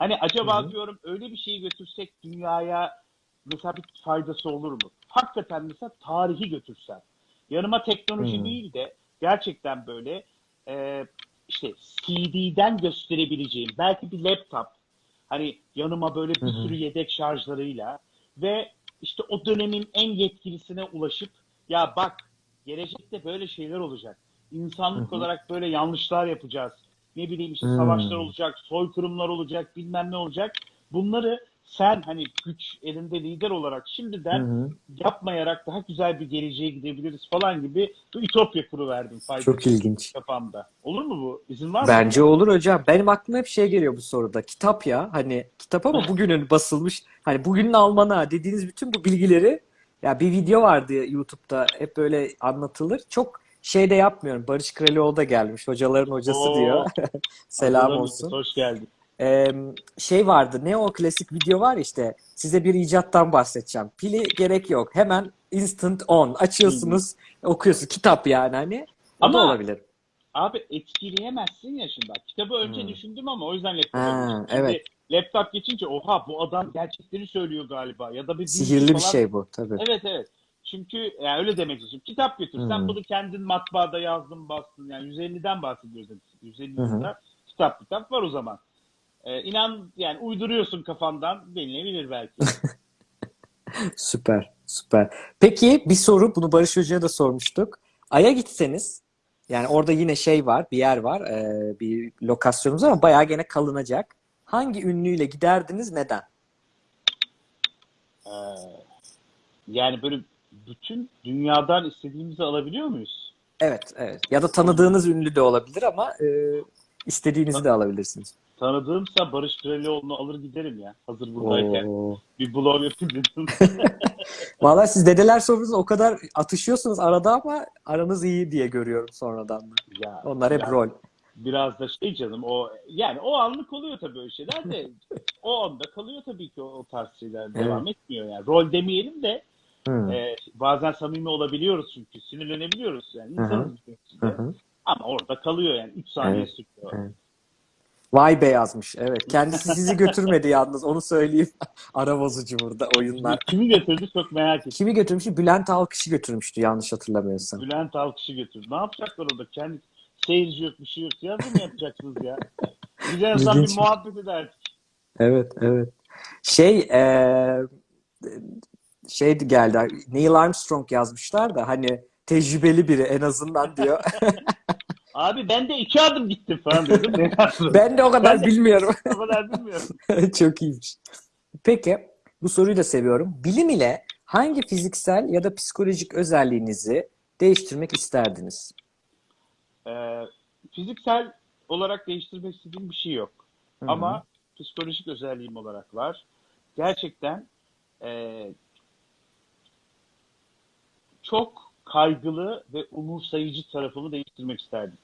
Hani acaba Hı hı. diyorum öyle bir şeyi götürsek dünyaya mesela bir faydası olur mu? Hakikaten mesela tarihi götürsem. Yanıma teknoloji Hı. değil de gerçekten böyle e, işte CD'den gösterebileceğim belki bir laptop hani yanıma böyle bir Hı hı. sürü yedek şarjlarıyla ve işte o dönemin en yetkilisine ulaşıp ya bak gelecekte böyle şeyler olacak. İnsanlık Hı hı. olarak böyle yanlışlar yapacağız. Ne bileyim işte Hmm. savaşlar olacak, soykırımlar olacak, bilmem ne olacak. Bunları sen hani güç elinde lider olarak şimdiden hı. yapmayarak daha güzel bir geleceğe gidebiliriz falan gibi bir ütopya kuruverdim faydası Çok ilginç. kafamda. Olur mu bu? İzin var mı? Bence olur hocam. Benim aklıma hep şey geliyor bu soruda. Kitap ya. Hani kitap ama [laughs] bugünün basılmış. Hani bugünün almanağı dediğiniz bütün bu bilgileri ya bir video vardı YouTube'da hep böyle anlatılır. Çok şey de yapmıyorum. Barış Kralioğlu da gelmiş. Hocaların hocası Oo. diyor. [laughs] Selam olsun. Hoş geldin. Ee, şey vardı. Ne o klasik video var işte. Size bir icattan bahsedeceğim. Pili gerek yok. Hemen instant on. Açıyorsunuz, okuyorsunuz. Kitap yani hani. O da Ama- olabilir. Abi etkileyemezsin ya şimdi. bak. Kitabı önce Hmm. düşündüm ama o yüzden laptop Ha, evet. laptop geçince oha bu adam gerçekleri söylüyor galiba ya da bir Sihirli bir falan. şey bu tabii. Evet evet. Çünkü yani öyle demek istiyorum. Kitap götürsen Hmm. bunu kendin matbaada yazdın bastın. Yani 150'den bahsediyoruz. 150 Hı hı. yılda kitap kitap var o zaman. Ee, inan yani uyduruyorsun kafandan denilebilir belki. [laughs] Süper, süper. Peki bir soru, bunu Barış Hoca'ya da sormuştuk. Ay'a gitseniz Yani orada yine şey var, bir yer var, e, bir lokasyonumuz ama bayağı gene kalınacak. Hangi ünlüyle giderdiniz, neden? Ee, yani böyle bütün dünyadan istediğimizi alabiliyor muyuz? Evet, evet. Ya da tanıdığınız ünlü de olabilir ama e, istediğinizi de alabilirsiniz. Tanıdığımsa Barış Pirelioğlu'nu alır giderim ya. Hazır buradayken. Oo. Bir blog yapayım dedim. [laughs] Vallahi siz dedeler sofrasında o kadar atışıyorsunuz arada ama aranız iyi diye görüyorum sonradan da. ya, Onlar hep ya rol. Biraz da şey canım o yani o anlık oluyor tabii öyle şeyler de [laughs] o anda kalıyor tabii ki o, o tarz şeyler devam etmiyor yani. Rol demeyelim de Hı. e, bazen samimi olabiliyoruz çünkü sinirlenebiliyoruz yani insanız. Ama orada kalıyor yani 3 saniye Evet, sürüyor. evet. Vay be yazmış. Evet. Kendisi sizi götürmedi [laughs] yalnız. Onu söyleyeyim. [laughs] Ara bozucu burada oyunlar. Kimi götürdü çok merak ettim. Kimi götürmüştü? Bülent Alkış'ı götürmüştü yanlış hatırlamıyorsam. Bülent Alkış'ı götürdü. Ne yapacaklar orada? Kendi seyirci yok bir şey yok. Ya mı yapacaksınız ya? Azından İlginç. bir muhabbet ederdik. Evet, evet. Şey, eee şey geldi. Neil Armstrong yazmışlar da hani tecrübeli biri en azından diyor. [laughs] Abi ben de iki adım gittim falan yaptın? ben de o kadar Ben de- bilmiyorum. [laughs] o kadar bilmiyorum. [laughs] Çok iyiymiş. Peki, bu soruyu da seviyorum. Bilim ile hangi fiziksel ya da psikolojik özelliğinizi değiştirmek isterdiniz? Ee, fiziksel olarak değiştirmek istediğim bir şey yok. Hı hı. Ama psikolojik özelliğim olarak var. Gerçekten e, çok kaygılı ve umursayıcı tarafımı değiştirmek isterdim.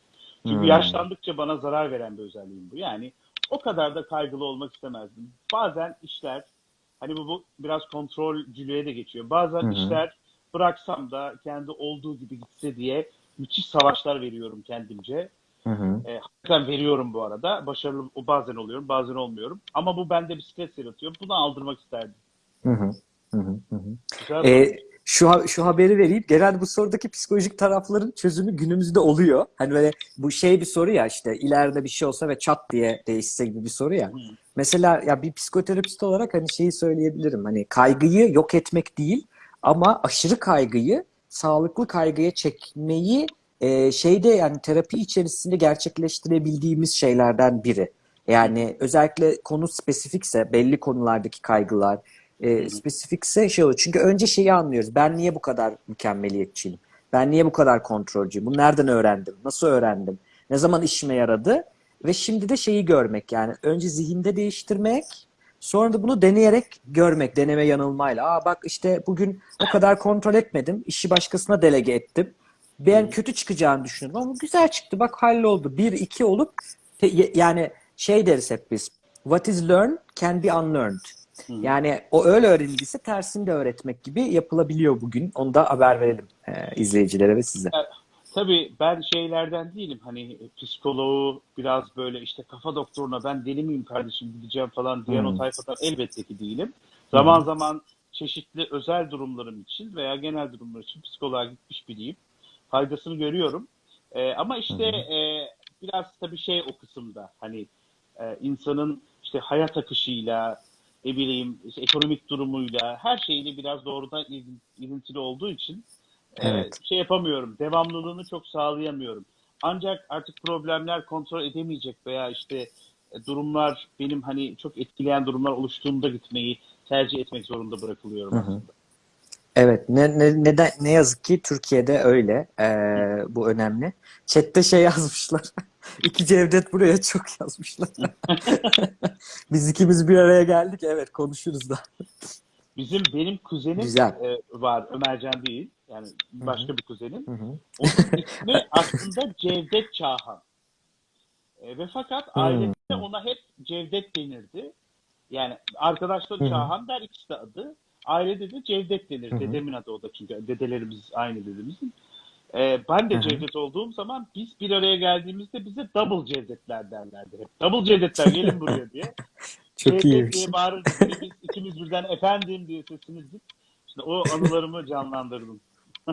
Çünkü Hmm. yaşlandıkça bana zarar veren bir özelliğim bu. Yani o kadar da kaygılı olmak istemezdim. Bazen işler, hani bu, bu biraz kontrolcülüğe de geçiyor. Bazen hı. işler bıraksam da kendi olduğu gibi gitse diye müthiş savaşlar veriyorum kendimce. Hı hı. E, hakikaten veriyorum bu arada. Başarılı bazen oluyorum, bazen olmuyorum. Ama bu bende bir stres yaratıyor. Bunu aldırmak isterdim. Hı hı. Hı hı. Hı hı. Güzel Ee, şu ha- şu haberi vereyim. Genelde bu sorudaki psikolojik tarafların çözümü günümüzde oluyor. Hani böyle bu şey bir soru ya işte ileride bir şey olsa ve çat diye değişse gibi bir soru ya. Hı. Mesela ya bir psikoterapist olarak hani şeyi söyleyebilirim. Hani kaygıyı yok etmek değil ama aşırı kaygıyı sağlıklı kaygıya çekmeyi e, şeyde yani terapi içerisinde gerçekleştirebildiğimiz şeylerden biri. Yani özellikle konu spesifikse belli konulardaki kaygılar e, spesifikse şey oluyor. Çünkü önce şeyi anlıyoruz. Ben niye bu kadar mükemmeliyetçiyim? Ben niye bu kadar kontrolcüyüm? Bunu nereden öğrendim? Nasıl öğrendim? Ne zaman işime yaradı? Ve şimdi de şeyi görmek yani önce zihinde değiştirmek sonra da bunu deneyerek görmek deneme yanılmayla. Aa bak işte bugün o kadar kontrol etmedim. işi başkasına delege ettim. Ben kötü çıkacağını düşünüyordum ama güzel çıktı. Bak halloldu. Bir, iki olup yani şey deriz hep biz. What is learned can be unlearned. Yani o öyle öğrenildiyse tersini de öğretmek gibi yapılabiliyor bugün. Onu da haber verelim e, izleyicilere ve size. Tabii ben şeylerden değilim. Hani psikoloğu biraz böyle işte kafa doktoruna ben deli miyim kardeşim gideceğim falan diyen Hmm. o tayfadan elbette ki değilim. Zaman zaman çeşitli özel durumlarım için veya genel durumlar için psikoloğa gitmiş biriyim. Faydasını görüyorum. Ee, ama işte e, biraz tabii şey o kısımda hani e, insanın işte hayat akışıyla ne bileyim işte ekonomik durumuyla her şeyle biraz doğrudan ilintili olduğu için e, Evet. şey yapamıyorum. Devamlılığını çok sağlayamıyorum. Ancak artık problemler kontrol edemeyecek veya işte e, durumlar benim hani çok etkileyen durumlar oluştuğunda gitmeyi tercih etmek zorunda bırakılıyorum Hı hı. aslında. Evet, ne, ne, neden, ne yazık ki Türkiye'de öyle. Ee, bu önemli. Chat'te şey [laughs] yazmışlar. İki Cevdet buraya çok yazmışlar. [laughs] Biz ikimiz bir araya geldik. Evet, konuşuruz da. Bizim benim kuzenim Güzel. e, var. Ömercan değil. Yani başka bir kuzenim. Hı hı. Onun ismi aslında Cevdet Çağhan. E, ve fakat ailede ona hep Cevdet denirdi. Yani arkadaşlar Hı hı. Çağhan der ikisi de adı. Ailede de Cevdet denir. Hı hı. Dedemin adı o da çünkü dedelerimiz aynı dedemizin. E, ben de Hı hı. Cevdet olduğum zaman biz bir araya geldiğimizde bize double Cevdetler derlerdi hep. Double Cevdetler gelin buraya diye. [laughs] Çok iyiymiş. diye bağırırdık. Biz ikimiz birden efendim diye sesimizdik. İşte o anılarımı canlandırdım. [laughs]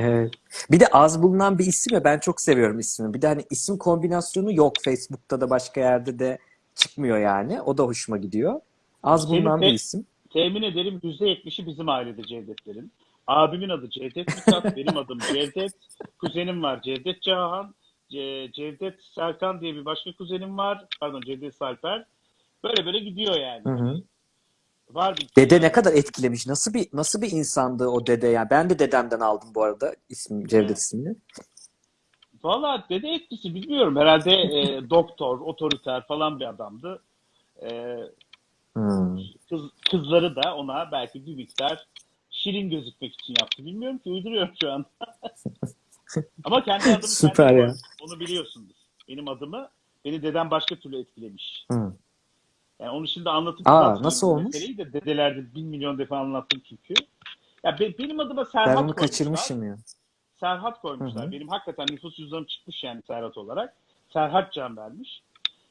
Evet. Bir de az bulunan bir isim ya ben çok seviyorum ismi. Bir de hani isim kombinasyonu yok Facebook'ta da başka yerde de çıkmıyor yani. O da hoşuma gidiyor. Az Senin bulunan bir isim. Temin ederim %70'i bizim ailede Cevdetlerin. Abimin adı Cevdet Mithat, benim adım Cevdet. Kuzenim var Cevdet Cahan. Ce- Cevdet Serkan diye bir başka kuzenim var. Pardon Cevdet Salper. Böyle böyle gidiyor yani. Hı hı. Var bir Dede ne kadar etkilemiş. Nasıl bir nasıl bir insandı o dede ya? Ben de dedemden aldım bu arada ismi Cevdet Evet. ismini. Valla dede etkisi bilmiyorum. Herhalde e, doktor, otoriter falan bir adamdı. E, Hmm. kız, kızları da ona belki bir miktar şirin gözükmek için yaptı. Bilmiyorum ki uyduruyorum şu an. [laughs] Ama kendi adımı Süper kendi ya. Onu biliyorsundur. Benim adımı beni dedem başka türlü etkilemiş. Hı. Yani onu şimdi anlatıp Aa, nasıl olmuş? de dedelerde bin milyon defa anlattım çünkü. Ya be- benim adıma Serhat Ben bunu koymuşlar. kaçırmışım ya. Serhat koymuşlar. Hı hı. Benim hakikaten nüfus cüzdanım çıkmış yani Serhat olarak. Serhat Can vermiş.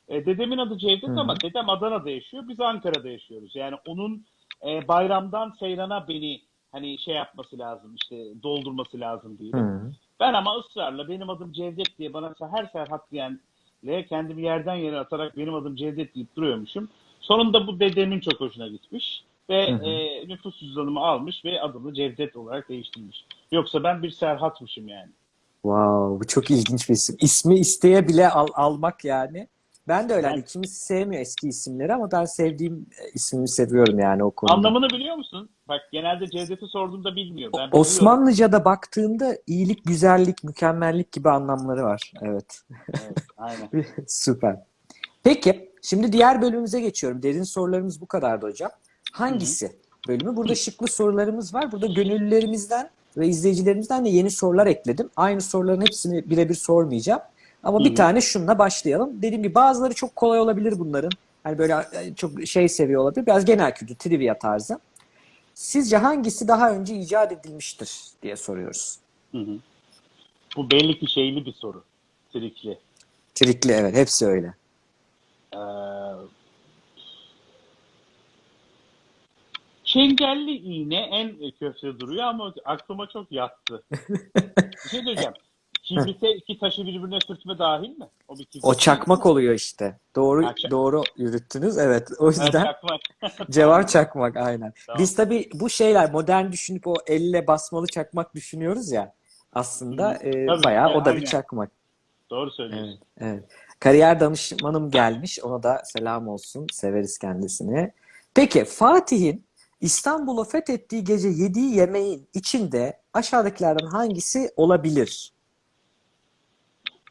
E, dedemin adı Cevdet Hı hı. ama dedem Adana'da yaşıyor. Biz Ankara'da yaşıyoruz. Yani onun e, bayramdan seyrana beni hani şey yapması lazım işte doldurması lazım diye. Hı. Ben ama ısrarla benim adım Cevdet diye bana her Serhat diyenle kendimi yerden yere atarak benim adım Cevdet deyip duruyormuşum. Sonunda bu dedemin çok hoşuna gitmiş ve Hı hı. e, nüfus cüzdanımı almış ve adımı Cevdet olarak değiştirmiş. Yoksa ben bir Serhat'mışım yani. Wow, bu çok ilginç bir isim. İsmi isteye bile al- almak yani. Ben de öyle. Ben- kimisi sevmiyor eski isimleri ama ben sevdiğim e, ismimi seviyorum yani o konuda. Anlamını biliyor musun? Bak genelde Cevdet'i sorduğumda bilmiyor. Ben biliyorum. Osmanlıca'da baktığımda iyilik, güzellik, mükemmellik gibi anlamları var. Evet. Evet, aynen. [laughs] Süper. Peki, şimdi diğer bölümümüze geçiyorum. Derin sorularımız bu kadardı hocam. Hangisi bölümü? Burada şıklı sorularımız var. Burada gönüllülerimizden ve izleyicilerimizden de yeni sorular ekledim. Aynı soruların hepsini birebir sormayacağım. Ama Hı bir tane şununla başlayalım. Dediğim gibi bazıları çok kolay olabilir bunların. Hani böyle e, çok şey seviyor olabilir. Biraz genel kültür, trivia tarzı. Sizce hangisi daha önce icat edilmiştir diye soruyoruz. Hı hı. Bu belli ki şeyli bir soru. Trikli. Trikli evet, hepsi öyle. Ee, Çengelli iğne en köfte duruyor ama aklıma çok yattı. [laughs] bir şey söyleyeceğim. Kibrite iki taşı birbirine sürtme dahil mi? O bir kibrit O çakmak oluyor işte. Doğru çak- doğru yürüttünüz. Evet. O yüzden çakmak. [laughs] cevap çakmak aynen. Tamam. Biz tabii bu şeyler modern düşünüp o elle basmalı çakmak düşünüyoruz ya. Aslında Hı. e, Tabii, bayağı evet, o da bir aynen. çakmak. Doğru söylüyorsun. Evet, evet. Kariyer danışmanım gelmiş. Ona da selam olsun. Severiz kendisini. Peki Fatih'in İstanbul'u fethettiği gece yediği yemeğin içinde aşağıdakilerden hangisi olabilir?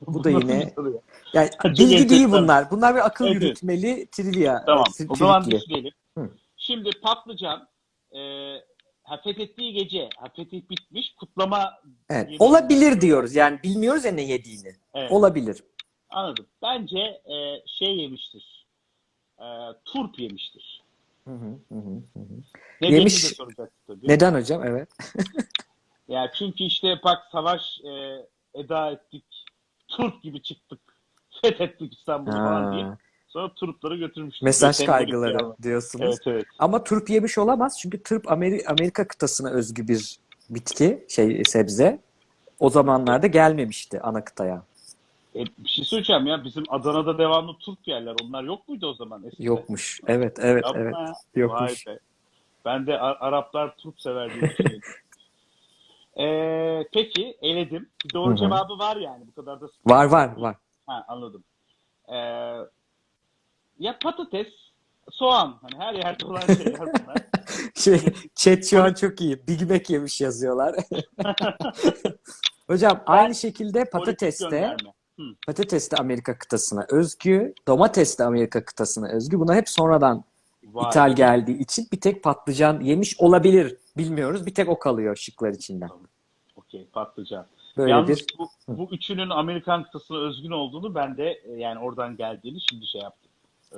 Bu da yine ya? yani bilgi değil bunlar. Bunlar bir akıl Evet, yürütmeli trivia. Tamam. e, O zaman düşünelim. Şimdi patlıcan e, ha, fethettiği gece ha, fetih bitmiş kutlama Evet. Olabilir diyoruz. Yani bilmiyoruz ya ne yediğini. Evet. Olabilir. Anladım. Bence e, şey yemiştir. E, turp yemiştir. Hı hı, hı hı. Nedenini Yemiş- de soracaksın tabii. Neden hocam? Evet. [laughs] Yani çünkü işte bak savaş e, eda ettik. Turp gibi çıktık. Fethettik İstanbul'u falan diye. Sonra turpları götürmüştük. mesaj kaygıları diyorsunuz. Evet evet. Ama turp yemiş olamaz. Çünkü turp Ameri- Amerika kıtasına özgü bir bitki, şey sebze. O zamanlarda gelmemişti ana kıtaya. E, bir şey söyleyeceğim ya. Bizim Adana'da devamlı turp yerler. Onlar yok muydu o zaman eskiden? Yokmuş. Evet, evet, Yapma evet. Yokmuş. Ben de Ar- Araplar turp sever diye. [laughs] Ee, peki eledim. Doğru Hı hı. cevabı var yani. Bu kadar da Var var var. Ha, anladım. Ee, ya patates, soğan. Hani her yerde olan şeyler [laughs] bunlar. Şey, chat şu an çok iyi. Big Mac yemiş yazıyorlar. [laughs] Hocam aynı şekilde Politik patates de gönderme. patates de Amerika kıtasına özgü, domates de Amerika kıtasına özgü. Bunlar hep sonradan Vay. ithal geldiği için bir tek patlıcan yemiş olabilir. Bilmiyoruz. Bir tek o kalıyor şıklar içinden. Okey, patlıcan. Böyle Yalnız bir bu, bu üçünün Amerikan kıtasına özgün olduğunu ben de e, yani oradan geldiğini şimdi şey yaptım.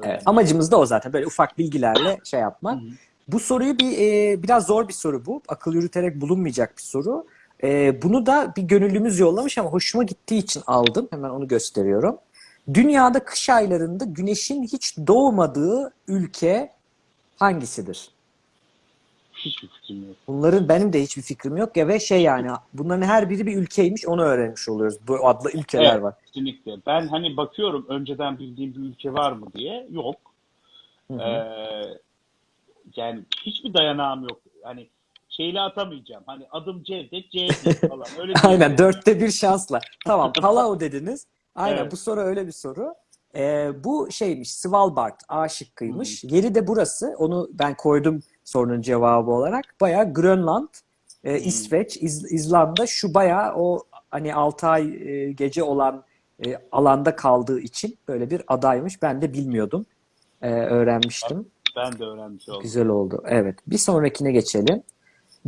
Evet, amacımız da o zaten. Böyle ufak bilgilerle şey yapmak. Hı hı. Bu soruyu bir e, biraz zor bir soru bu. Akıl yürüterek bulunmayacak bir soru. E, bunu da bir gönüllümüz yollamış ama hoşuma gittiği için aldım. Hemen onu gösteriyorum. Dünyada kış aylarında güneşin hiç doğmadığı ülke hangisidir? Hiçbir fikrim yok. Bunların benim de hiçbir fikrim yok ya ve şey yani bunların her biri bir ülkeymiş onu öğrenmiş oluyoruz. Bu adlı ülkeler Evet. var. Kesinlikle. Ben hani bakıyorum önceden bildiğim bir ülke var mı diye. Yok. Hı hı. Ee, yani hiçbir dayanağım yok. Hani şeyle atamayacağım. Hani adım Cevdet, Cevdet [laughs] falan. Öyle. Aynen dörtte bir şansla. Tamam [laughs] Palau dediniz. Aynen Evet. bu soru öyle bir soru. Ee, bu şeymiş Svalbard A şıkkıymış. Yeri de burası. Onu ben koydum sorunun cevabı olarak. Bayağı Grönland, e, İsveç, İz- İzlanda şu bayağı o hani 6 ay e, gece olan e, alanda kaldığı için böyle bir adaymış. Ben de bilmiyordum. E, öğrenmiştim. Ben de öğrenmiş oldum. Güzel oldu. Evet. Bir sonrakine geçelim.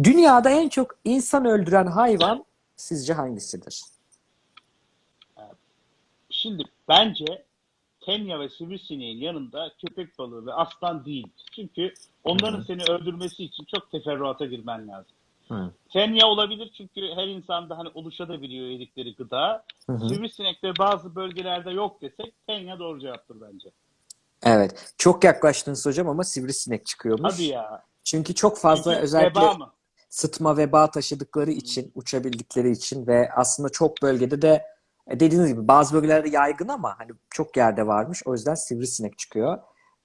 Dünyada en çok insan öldüren hayvan sizce hangisidir? Şimdi bence Kenya ve sivrisineğin yanında köpek balığı ve aslan değil. Çünkü onların seni öldürmesi için çok teferruata girmen lazım. Hı. Kenya olabilir çünkü her insanda hani oluşabiliyor yedikleri gıda. Sivrisinek de bazı bölgelerde yok desek Kenya doğru cevaptır bence. Evet. Çok yaklaştınız hocam ama sivrisinek çıkıyormuş. Hadi ya. Çünkü çok fazla Çünkü özellikle veba mı? sıtma veba taşıdıkları için, uçabildikleri için ve aslında çok bölgede de dediğiniz gibi bazı bölgelerde yaygın ama hani çok yerde varmış. O yüzden sivrisinek çıkıyor.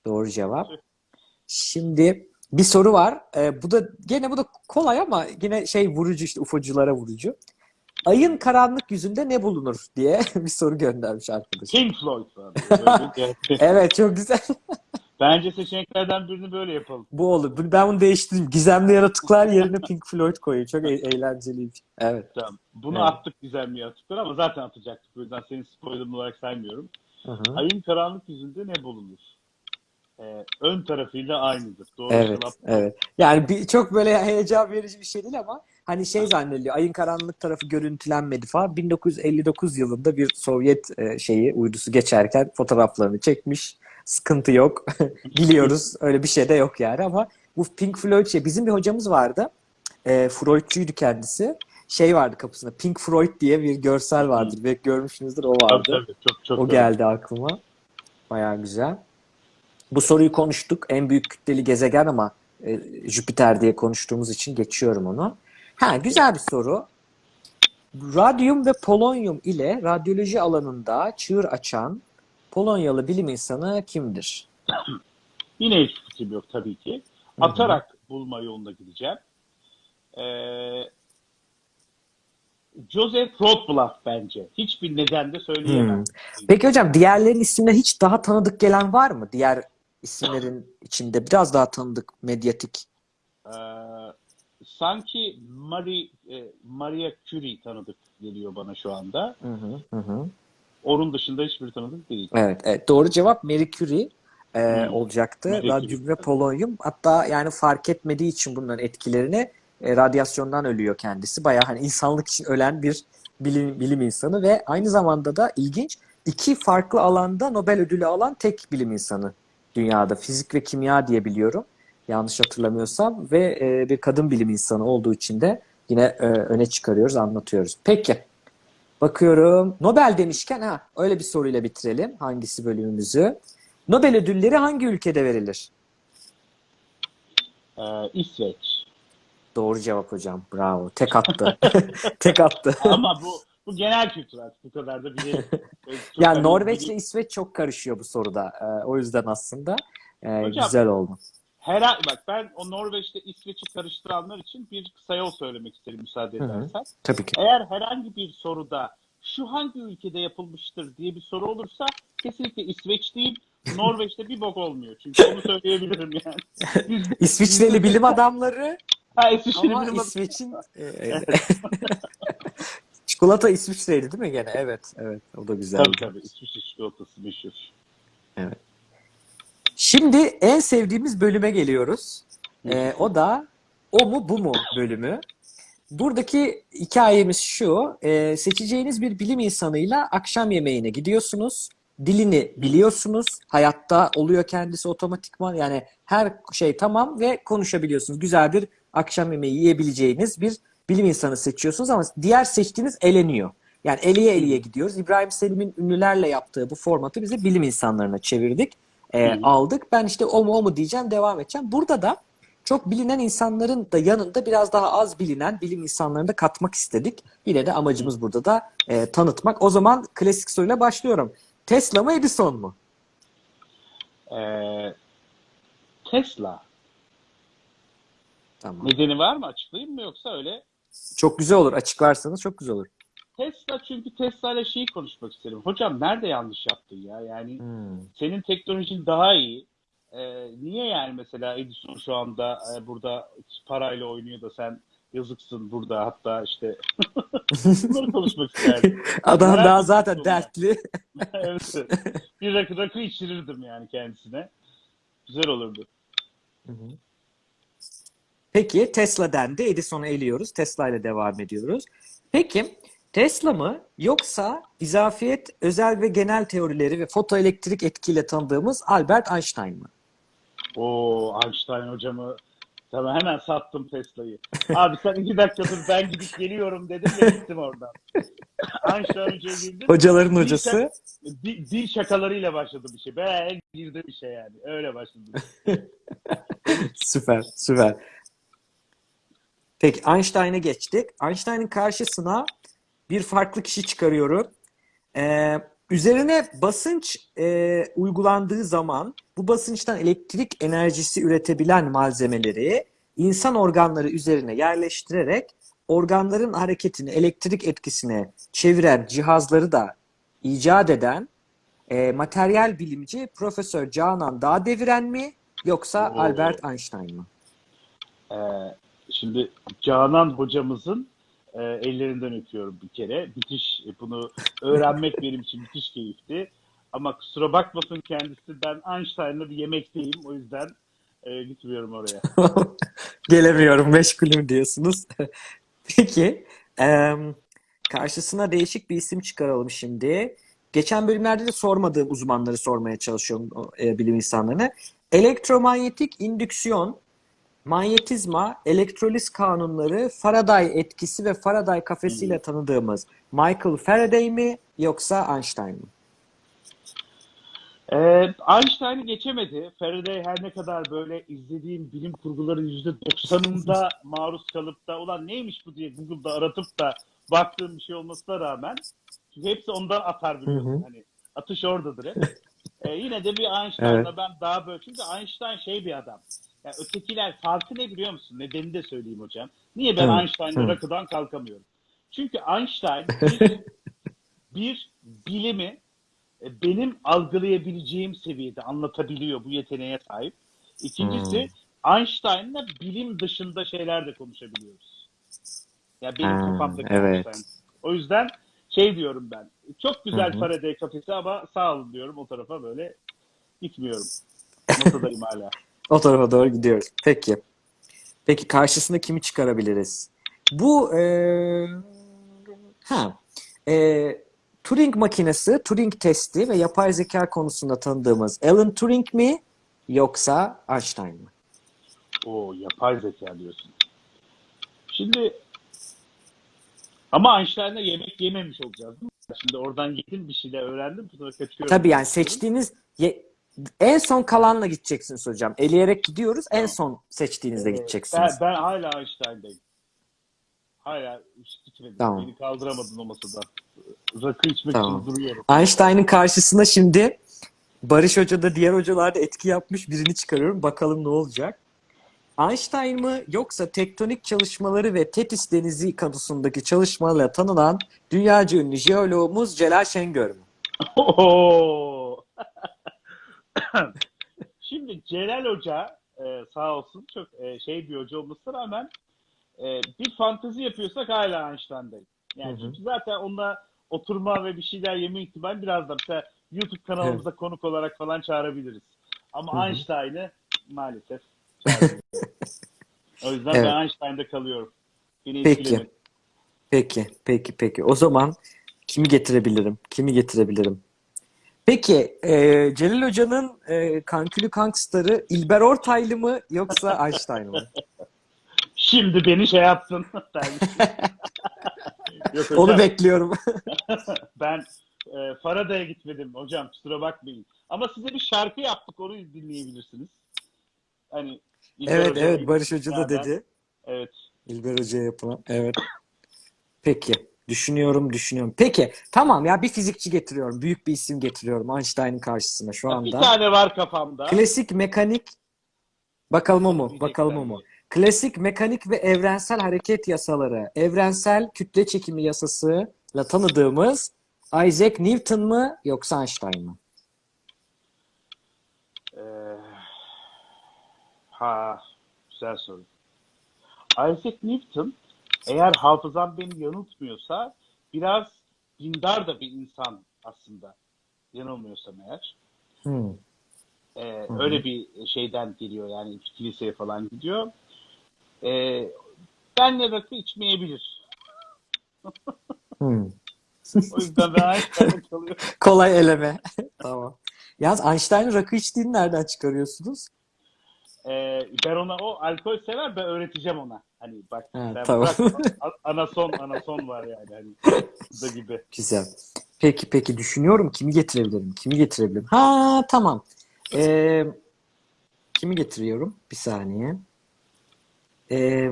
Doğru cevap. Şimdi bir soru var. E, bu da gene bu da kolay ama yine şey vurucu işte UFO'culara vurucu. Ayın karanlık yüzünde ne bulunur diye [laughs] bir soru göndermiş arkadaş. Pink Floyd [laughs] Evet çok güzel. [laughs] Bence seçeneklerden birini böyle yapalım. Bu olur. Ben bunu değiştireyim. Gizemli yaratıklar yerine Pink Floyd koyayım. Çok e- eğlenceliymiş. Evet. Tamam. Bunu Evet. attık gizemli yaratıklar ama zaten atacaktık. O yüzden senin spoilerın olarak saymıyorum. Hı hı. Ayın karanlık yüzünde ne bulunur? Ee, ön tarafıyla aynıdır. Doğru Evet, cevap. evet. Yani bir, çok böyle heyecan verici bir şey değil ama hani şey zannediliyor. Ayın karanlık tarafı görüntülenmedi falan. 1959 yılında bir Sovyet e, şeyi uydusu geçerken fotoğraflarını çekmiş. Sıkıntı yok. [laughs] Biliyoruz. [laughs] Öyle bir şey de yok yani ama bu Pink Floyd şey bizim bir hocamız vardı. E, Freudçuydu kendisi. Şey vardı kapısında. Pink Floyd diye bir görsel vardır. Belki görmüşsünüzdür o Tabii vardı. tabii. Çok çok O geldi aklıma. Bayağı güzel. Bu soruyu konuştuk. En büyük kütleli gezegen ama e, Jüpiter diye konuştuğumuz için geçiyorum onu. Ha, güzel bir soru. Radyum ve polonyum ile radyoloji alanında çığır açan Polonyalı bilim insanı kimdir? [clears throat] Yine hiç fikrim yok tabii ki. Atarak bulma yolunda gideceğim. Ee, Joseph Rothblatt bence. Hiçbir neden de söyleyemem. Hmm. Peki hocam diğerlerin isimleri hiç daha tanıdık gelen var mı? Diğer isimlerin içinde biraz daha tanıdık, medyatik. Ee, sanki Marie, e, Maria Curie tanıdık geliyor bana şu anda. Hı hı. Onun dışında hiçbir tanıdık değil. Evet, evet. Doğru cevap Marie Curie e, Hmm. olacaktı. Marie Radyum Curie. ve polonyum. Hatta yani fark etmediği için bunların etkilerini e, radyasyondan ölüyor kendisi. Bayağı hani insanlık için ölen bir bilim, bilim insanı ve aynı zamanda da ilginç iki farklı alanda Nobel ödülü alan tek bilim insanı dünyada. Fizik ve kimya diye biliyorum. Yanlış hatırlamıyorsam ve e, bir kadın bilim insanı olduğu için de yine e, öne çıkarıyoruz, anlatıyoruz. Peki. Bakıyorum. Nobel demişken ha öyle bir soruyla bitirelim hangisi bölümümüzü. Nobel ödülleri hangi ülkede verilir? Ee, İsveç. Doğru cevap hocam. Bravo. Tek attı. [laughs] Tek attı. [laughs] Ama bu bu genel kültür artık bu kadar da bilelim. [laughs] Ya Norveç ile İsveç çok karışıyor bu soruda. Ee, o yüzden aslında e, Hocam- güzel oldu. Her bak ben o Norveç'te İsveç'i karıştıranlar için bir kısa yol söylemek isterim müsaade Hı hı. edersen. Tabii ki. Eğer herhangi bir soruda şu hangi ülkede yapılmıştır diye bir soru olursa kesinlikle İsveç değil, Norveç'te bir bok olmuyor. Çünkü onu söyleyebilirim yani. [laughs] İsviçreli bilim adamları Ha, İsveç'in ama bilim İsveç'in [laughs] e, [laughs] çikolata İsviçre'ydi değil mi gene? Evet, evet. O da güzel. Tabii tabii. İsviçre çikolatası meşhur. Şimdi en sevdiğimiz bölüme geliyoruz. Ee, o da o mu bu mu bölümü. Buradaki hikayemiz şu. e, seçeceğiniz bir bilim insanıyla akşam yemeğine gidiyorsunuz. Dilini biliyorsunuz. Hayatta oluyor kendisi otomatikman. Yani her şey tamam ve konuşabiliyorsunuz. Güzel bir akşam yemeği yiyebileceğiniz bir bilim insanı seçiyorsunuz ama diğer seçtiğiniz eleniyor. Yani eliye eliye gidiyoruz. İbrahim Selim'in ünlülerle yaptığı bu formatı bize bilim insanlarına çevirdik. E, Hı aldık. Ben işte o mu o mu diyeceğim devam edeceğim. Burada da çok bilinen insanların da yanında biraz daha az bilinen bilim insanlarını da katmak istedik. Yine de amacımız burada da e, tanıtmak. O zaman klasik soruyla başlıyorum. Tesla mı Edison mu? Ee, Tesla. Tamam. Nedeni var mı? Açıklayayım mı yoksa öyle? Çok güzel olur. Açıklarsanız çok güzel olur. Tesla çünkü Tesla ile şeyi konuşmak isterim. Hocam nerede yanlış yaptın ya? Yani Hmm. senin teknolojin daha iyi. Ee, niye yani mesela Edison şu anda e, burada parayla oynuyor da sen yazıksın burada hatta işte [laughs] bunları konuşmak isterdim. [laughs] Adam Merak daha zaten dertli. [laughs] evet. Bir rakı, rakı içirirdim yani kendisine. Güzel olurdu. Peki Tesla dendi. Edison'u eliyoruz. Tesla ile devam ediyoruz. Peki Tesla mı yoksa izafiyet, özel ve genel teorileri ve fotoelektrik etkiyle tanıdığımız Albert Einstein mı? O Einstein hocamı Tamam hemen sattım Tesla'yı. Abi sen iki dakikadır ben gidip geliyorum dedim ve gittim oradan. Einstein hocaya girdim. Hocaların Dil hocası. şak- Dil, dil şakalarıyla başladı bir şey. Ben girdim bir şey yani. Öyle başladı. [laughs] Süper, süper. Peki Einstein'a geçtik. Einstein'ın karşısına bir farklı kişi çıkarıyorum. Ee, üzerine basınç e, uygulandığı zaman bu basınçtan elektrik enerjisi üretebilen malzemeleri insan organları üzerine yerleştirerek organların hareketini elektrik etkisine çeviren cihazları da icat eden e, materyal bilimci Profesör Canan Dağdeviren mi yoksa Oo. Albert Einstein mı? Ee, şimdi Canan hocamızın e, ellerinden öpüyorum bir kere. Müthiş bunu öğrenmek benim için müthiş keyifti. Ama kusura bakmasın kendisi ben Einstein'la bir yemekteyim. O yüzden e, gitmiyorum oraya. [laughs] Gelemiyorum, meşgulüm diyorsunuz. [laughs] Peki, em, karşısına değişik bir isim çıkaralım şimdi. Geçen bölümlerde de sormadığım uzmanları sormaya çalışıyorum e, bilim insanlarına. Elektromanyetik indüksiyon, manyetizma, elektroliz kanunları, Faraday etkisi ve Faraday kafesiyle tanıdığımız Michael Faraday mi yoksa Einstein mi? Ee, Einstein'ı geçemedi. Faraday her ne kadar böyle izlediğim bilim kurguların %90'ında [laughs] maruz kalıp da ulan neymiş bu diye Google'da aratıp da baktığım bir şey olmasına rağmen çünkü hepsi ondan atar biliyorsun. Hani atış oradadır hep. [laughs] Ee, yine de bir Einstein'la Evet. ben daha böyle çünkü Einstein şey bir adam. Ya ötekiler farkı ne biliyor musun? Nedenini de söyleyeyim hocam. Niye ben Evet, Einstein'la evet. rakıdan kalkamıyorum? Çünkü Einstein [laughs] bir, bir bilimi e, benim algılayabileceğim seviyede anlatabiliyor. Bu yeteneğe sahip. İkincisi Einstein'la bilim dışında şeyler de konuşabiliyoruz. Ya benim Ha, kafamdaki evet. Einstein. O yüzden şey diyorum ben. Çok güzel Hı hı. Faraday kafesi ama sağ olun diyorum o tarafa böyle gitmiyorum. Masadayım [laughs] hala. O tarafa doğru gidiyoruz. Peki. Peki karşısına kimi çıkarabiliriz? Bu eee, ha eee, Turing makinesi, Turing testi ve yapay zeka konusunda tanıdığımız Alan Turing mi yoksa Einstein mı? O yapay zeka diyorsun. Şimdi ama Einstein'la yemek yememiş olacağız değil mi? Şimdi oradan yedim bir şeyler öğrendim. Sonra kaçıyorum. Tabii yani seçtiğiniz ye- en son kalanla gideceksiniz hocam. Eleyerek gidiyoruz. En son seçtiğinizde Ben, gideceksiniz. ben hala Einstein'dayım. Hala hiç gitmedim. Tamam. Beni kaldıramadın o masada. Rakı içmek Tamam. için duruyorum. Einstein'ın karşısına şimdi Barış Hoca da diğer hocalar da etki yapmış birini çıkarıyorum. Bakalım ne olacak. Einstein mı yoksa tektonik çalışmaları ve Tetis Denizi konusundaki çalışmalarla tanınan dünyaca ünlü jeoloğumuz Celal Şengör mü? [laughs] Şimdi Celal Hoca e, sağ olsun çok e, şey bir hoca olmasına rağmen e, bir fantezi yapıyorsak hala Einstein'dayım. Yani Hı hı. çünkü zaten onunla oturma ve bir şeyler yeme ihtimali biraz da mesela YouTube kanalımıza konuk olarak falan çağırabiliriz. Ama Hı hı. Einstein'ı maalesef o yüzden Evet. ben Einstein'da kalıyorum. Beni Peki. Peki, peki, peki. O zaman kimi getirebilirim? Kimi getirebilirim? Peki, e, Celal Hoca'nın e, kankülü kankstarı İlber Ortaylı mı yoksa [laughs] Einstein mı? Şimdi beni şey yaptın. [laughs] Yok [laughs] hocam. Onu bekliyorum. Ben e, Faraday'a gitmedim hocam kusura bakmayın. Ama size bir şarkı yaptık onu dinleyebilirsiniz. Hani İlber Evet, Hoca evet. Barış Hoca da dedi. Evet. İlber Hoca'ya yapılan. Evet. Peki. Düşünüyorum, düşünüyorum. Peki. Tamam ya bir fizikçi getiriyorum. Büyük bir isim getiriyorum Einstein'ın karşısına şu Bir anda. tane var kafamda. Klasik mekanik. Bakalım o mu? Bakalım o mu? Klasik mekanik ve evrensel hareket yasaları, evrensel kütle çekimi yasasıyla tanıdığımız Isaac Newton mı yoksa Einstein mı? Ee, ha, güzel soru. Isaac Newton eğer hafızam beni yanıltmıyorsa biraz dindar da bir insan aslında. Yanılmıyorsam eğer. Hmm. Ee, hı. öyle bir şeyden geliyor yani kiliseye falan gidiyor. Ee, benle rakı içmeyebilir. Hmm. O yüzden ben [laughs] kalıyorum. Kolay eleme. [laughs] tamam. Yalnız Einstein'ın rakı içtiğini nereden çıkarıyorsunuz? Ee, ben ona o alkol sever ben öğreteceğim ona. Hani bak Ha, sen tamam. bırak, [laughs] anason anason var yani hani da gibi. Güzel. Peki peki düşünüyorum kimi getirebilirim? Kimi getirebilirim? Ha tamam. Ee, kimi getiriyorum? Bir saniye. Ee,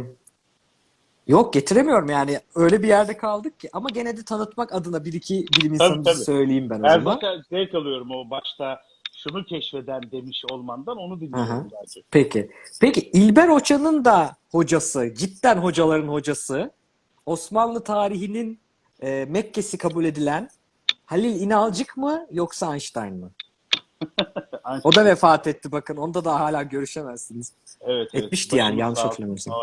yok getiremiyorum yani. Öyle bir yerde kaldık ki. Ama gene de tanıtmak adına bir iki bilim Tabii, insanı tabii. söyleyeyim ben Ben zaman. zevk alıyorum o başta şunu keşfeden demiş olmandan onu dinliyorum. Peki. Peki İlber Hoca'nın da hocası, cidden hocaların hocası, Osmanlı tarihinin e, Mekke'si kabul edilen Halil İnalcık mı yoksa Einstein mı? [laughs] O da vefat etti bakın. Onda da hala görüşemezsiniz. evet, evet. etmişti yani, Başımız yanlış hatırlamıyorsam.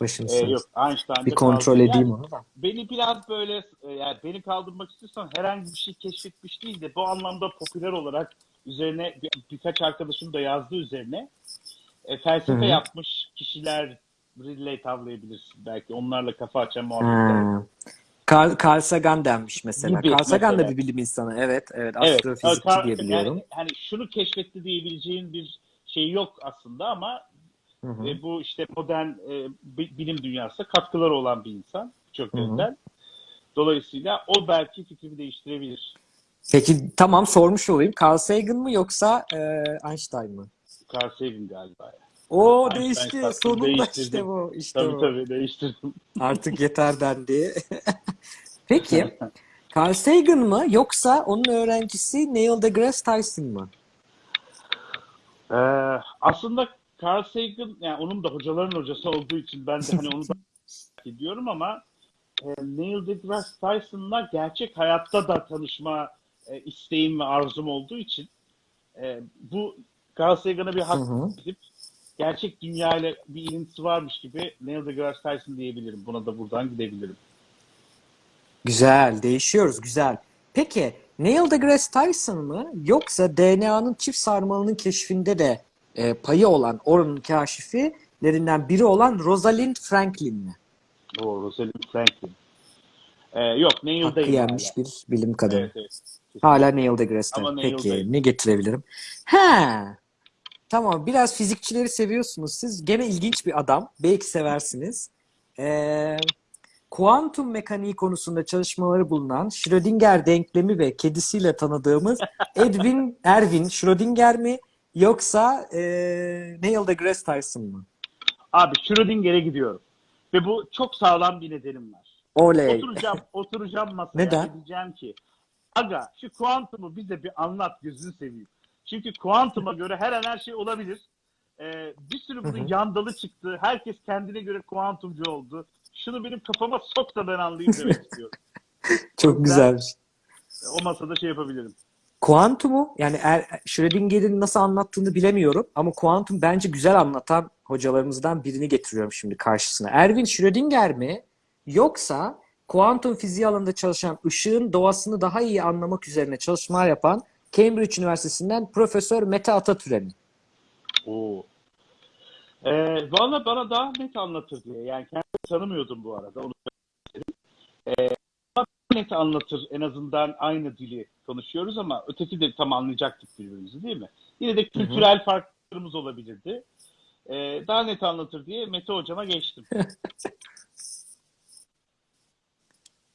Başınız Ee, yok Einstein'da Bir kontrol kaldım. edeyim Yani onu da. Beni biraz böyle e, yani beni kaldırmak istiyorsan herhangi bir şey keşfetmiş değil de bu anlamda popüler olarak üzerine bir, birkaç arkadaşım da yazdı üzerine e, felsefe Hı hı. yapmış kişilerle tavlayabilirsin belki onlarla kafa açan muhabbetler. Ha. Carl, Carl Sagan denmiş mesela. Gibi Carl Sagan da mesela. bir bilim insanı. Evet, evet. Evet, Astrofizikçi Carl- diye biliyorum. Yani, hani şunu keşfetti diyebileceğin bir şey yok aslında ama Hı hı. e, bu işte modern e, bi- bilim dünyasında katkıları olan bir insan çok Hı hı. yönden. Dolayısıyla o belki fikrimi değiştirebilir. Peki tamam sormuş olayım. Carl Sagan mı yoksa e, Einstein mı? Carl Sagan galiba. Yani. O Einstein değişti. Sonunda değiştirdim. işte bu. İşte Tabii bu. tabii değiştirdim. [laughs] Artık yeter dendi. [laughs] Peki [laughs] Carl Sagan mı yoksa onun öğrencisi Neil deGrasse Tyson mı? Ee, aslında Carl Sagan, yani onun da hocaların hocası olduğu için ben de hani onu da [laughs] ediyorum ama e, Neil deGrasse Tyson'la gerçek hayatta da tanışma e, isteğim ve arzum olduğu için e, bu Carl Sagan'a bir hak edip gerçek dünyayla bir ilintisi varmış gibi Neil deGrasse Tyson diyebilirim. Buna da buradan gidebilirim. Güzel, değişiyoruz. Güzel. Peki Neil deGrasse Tyson mı yoksa DNA'nın çift sarmalının keşfinde de e, payı olan oranın kaşifilerinden biri olan Rosalind Franklin mi? O Rosalind Franklin. Ee, yok Neil Hakkı değil yenmiş hala. bir bilim kadını. Evet, evet. Hala Neil deGrasse Ama Tyson. Neil Peki değil. ne getirebilirim? Ha, tamam biraz fizikçileri seviyorsunuz siz. Gene ilginç bir adam. Belki seversiniz. Ee, kuantum mekaniği konusunda çalışmaları bulunan Schrödinger denklemi ve kedisiyle tanıdığımız Edwin Erwin Schrödinger mi yoksa e, Neil deGrasse Tyson mı? Abi Schrödinger'e gidiyorum. Ve bu çok sağlam bir nedenim var. Oley. Oturacağım, [laughs] oturacağım masaya Neden? diyeceğim ki aga şu kuantumu bize bir anlat gözünü seveyim. Çünkü kuantuma göre her an her şey olabilir. Ee, bir sürü bunun yandalı çıktı. Herkes kendine göre kuantumcu oldu. Şunu benim kafama sok da ben anlayayım demek [laughs] istiyorum. Çok güzelmiş. O masada şey yapabilirim. Kuantumu yani er, Schrödinger'in nasıl anlattığını bilemiyorum ama kuantum bence güzel anlatan hocalarımızdan birini getiriyorum şimdi karşısına. Erwin Schrödinger mi yoksa kuantum fiziği alanında çalışan ışığın doğasını daha iyi anlamak üzerine çalışmalar yapan Cambridge Üniversitesi'nden Profesör Mete Atatürk'e mi? Oo. Ee, Valla bana daha net anlatır diye. Yani kendimi tanımıyordum bu arada. Onu. Ee, net anlatır. En azından aynı dili konuşuyoruz ama öteki de tam anlayacaktık birbirimizi değil mi? Yine de kültürel farklarımız olabilirdi. Ee, daha net anlatır diye Mete hocama geçtim. [laughs]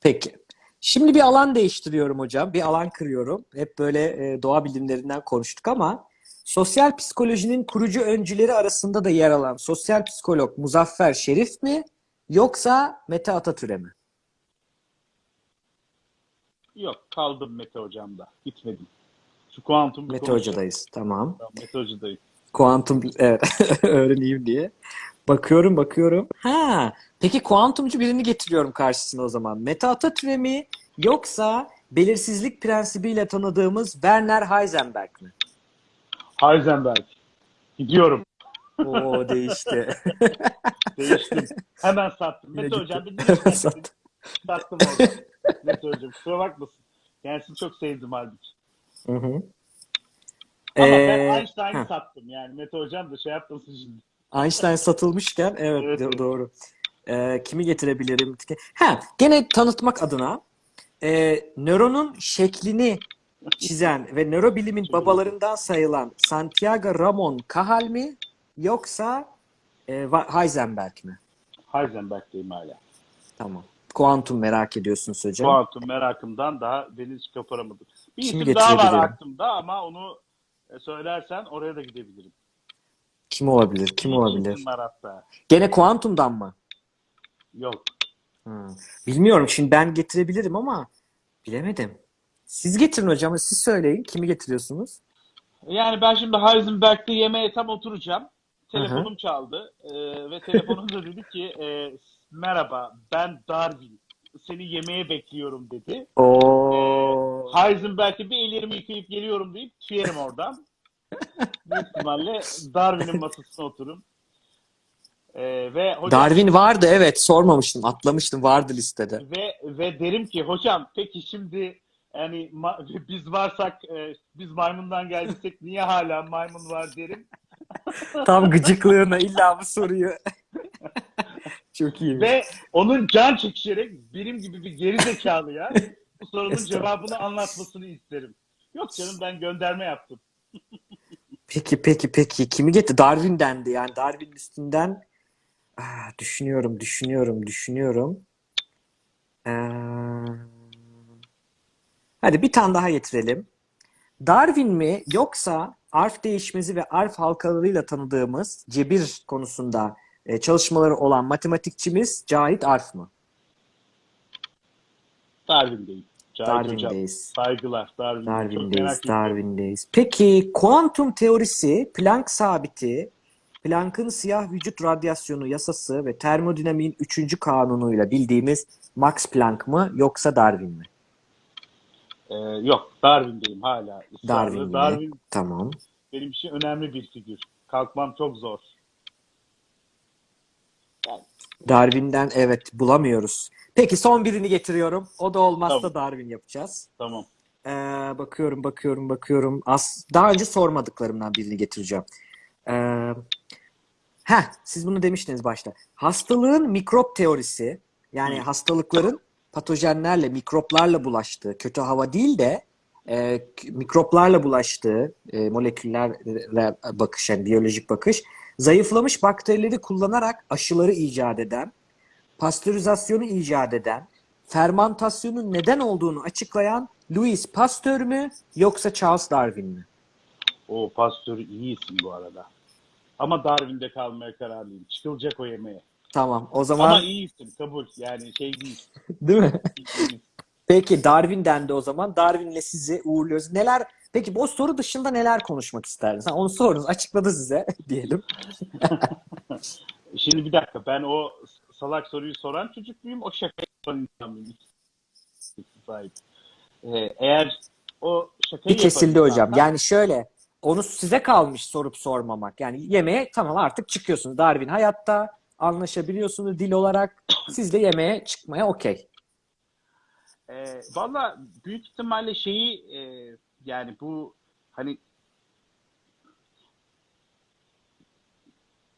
Peki. Şimdi bir alan değiştiriyorum hocam. Bir alan kırıyorum. Hep böyle e, doğa bilimlerinden konuştuk ama sosyal psikolojinin kurucu öncüleri arasında da yer alan sosyal psikolog Muzaffer Şerif mi yoksa Mete Atatürk'e mi? Yok kaldım Mete hocamda. Gitmedim. Şu kuantum Mete konuşalım. Hoca'dayız. Tamam. Tamam, Mete hocadayım. Kuantum evet [laughs] öğreneyim diye. Bakıyorum bakıyorum. Ha, peki kuantumcu birini getiriyorum karşısına o zaman. Meta Atatürk mi yoksa belirsizlik prensibiyle tanıdığımız Werner Heisenberg mi? Heisenberg. Gidiyorum. Oo değişti. Değiştim. Hemen sattım. Mete hocam bir [laughs] Sattım. sattım orada. Mete hocam kusura bakmasın. Kendisini çok sevdim halbuki. Hı hı. Ama Ee, ben Einstein'ı sattım yani. Mete hocam da şey yapmasın şimdi. Einstein satılmışken evet, Evet, do- evet. doğru. Ee, kimi getirebilirim? Ha, gene tanıtmak adına e, nöronun şeklini çizen ve nörobilimin babalarından sayılan Santiago Ramon Cajal mi yoksa e, Heisenberg mi? Heisenberg'teyim hala. Tamam. Kuantum merak ediyorsunuz hocam. Kuantum merakımdan daha deniz koparamadım. Bir Kimi isim daha var aklımda ama onu e, söylersen oraya da gidebilirim. Kim olabilir? Kim olabilir? Gene kuantumdan mı? Yok. Hmm. Bilmiyorum. Şimdi ben getirebilirim ama bilemedim. Siz getirin hocam. Siz söyleyin. Kimi getiriyorsunuz? Yani ben şimdi Heisenberg'de yemeğe tam oturacağım. Telefonum çaldı Ee, ve telefonumda dedi ki e, merhaba ben Darwin. Seni yemeğe bekliyorum dedi. Oo. Heisenberg'e bir ellerimi yıkayıp geliyorum deyip tüyerim oradan. [laughs] Büyük ihtimalle Darwin'in masasına otururum. Ee, ve hocam Darwin vardı evet sormamıştım atlamıştım vardı listede. ve ve derim ki hocam peki şimdi yani [laughs] biz varsak e, biz maymundan geldiysek niye hala maymun var derim. Tam gıcıklığına illa bu soruyu. [laughs] Çok iyi. Ve onun can çekişerek benim gibi bir geri zekalıya bu sorunun cevabını anlatmasını isterim. Yok canım ben gönderme yaptım. Peki peki peki kimi getir? Darwin dendi yani Darwin üstünden ah, düşünüyorum düşünüyorum düşünüyorum. Ee, hadi bir tane daha getirelim. Darwin mi yoksa arf değişmezi ve arf halkalarıyla tanıdığımız cebir konusunda e, çalışmaları olan matematikçimiz Cahit Arf mı? Darwin'deyim. Cahit hocam. Darwin'deyiz. Saygılar. Darwin. Darwin'deyiz. Darwin'deyiz. Peki kuantum teorisi, Planck sabiti, Planck'ın siyah vücut radyasyonu yasası ve termodinamiğin üçüncü kanunuyla bildiğimiz Max Planck mı yoksa Darwin mi? Ee, yok Darwin'deyim hala. Darwin? Darwin Tamam. benim için önemli bir figür. Kalkmam çok zor. Darwin'den evet bulamıyoruz. Peki son birini getiriyorum. O da olmazsa Tamam. Darwin yapacağız. Tamam. Ee, bakıyorum, bakıyorum, bakıyorum. As daha önce sormadıklarımdan birini getireceğim. Ee, heh, siz bunu demiştiniz başta. Hastalığın mikrop teorisi, yani Hı. hastalıkların patojenlerle, mikroplarla bulaştığı, kötü hava değil de e, mikroplarla bulaştığı e, moleküllerle bakış, yani biyolojik bakış, zayıflamış bakterileri kullanarak aşıları icat eden, pastörizasyonu icat eden, fermantasyonun neden olduğunu açıklayan Louis Pasteur mü yoksa Charles Darwin mi? O pastörü iyi isim bu arada. Ama Darwin'de kalmaya kararlıyım. Çıkılacak o yemeğe. Tamam o zaman Ama iyi isim kabul. Yani şey değil. [laughs] değil mi? Peki Darwin'den de o zaman Darwin'le sizi uğurluyoruz. Neler Peki bu soru dışında neler konuşmak isterdiniz? Ha, onu sorunuz açıkladı size [laughs] diyelim. Şimdi bir dakika ben o salak soruyu soran çocuk muyum? O şaka yapan insan mıyım? Ee, eğer o şakayı Bir kesildi hocam. insanlar- Yani şöyle onu size kalmış sorup sormamak. Yani yemeğe tamam artık çıkıyorsunuz. Darwin hayatta anlaşabiliyorsunuz dil olarak. Siz de yemeğe çıkmaya okey. E, Valla büyük ihtimalle şeyi e, yani bu hani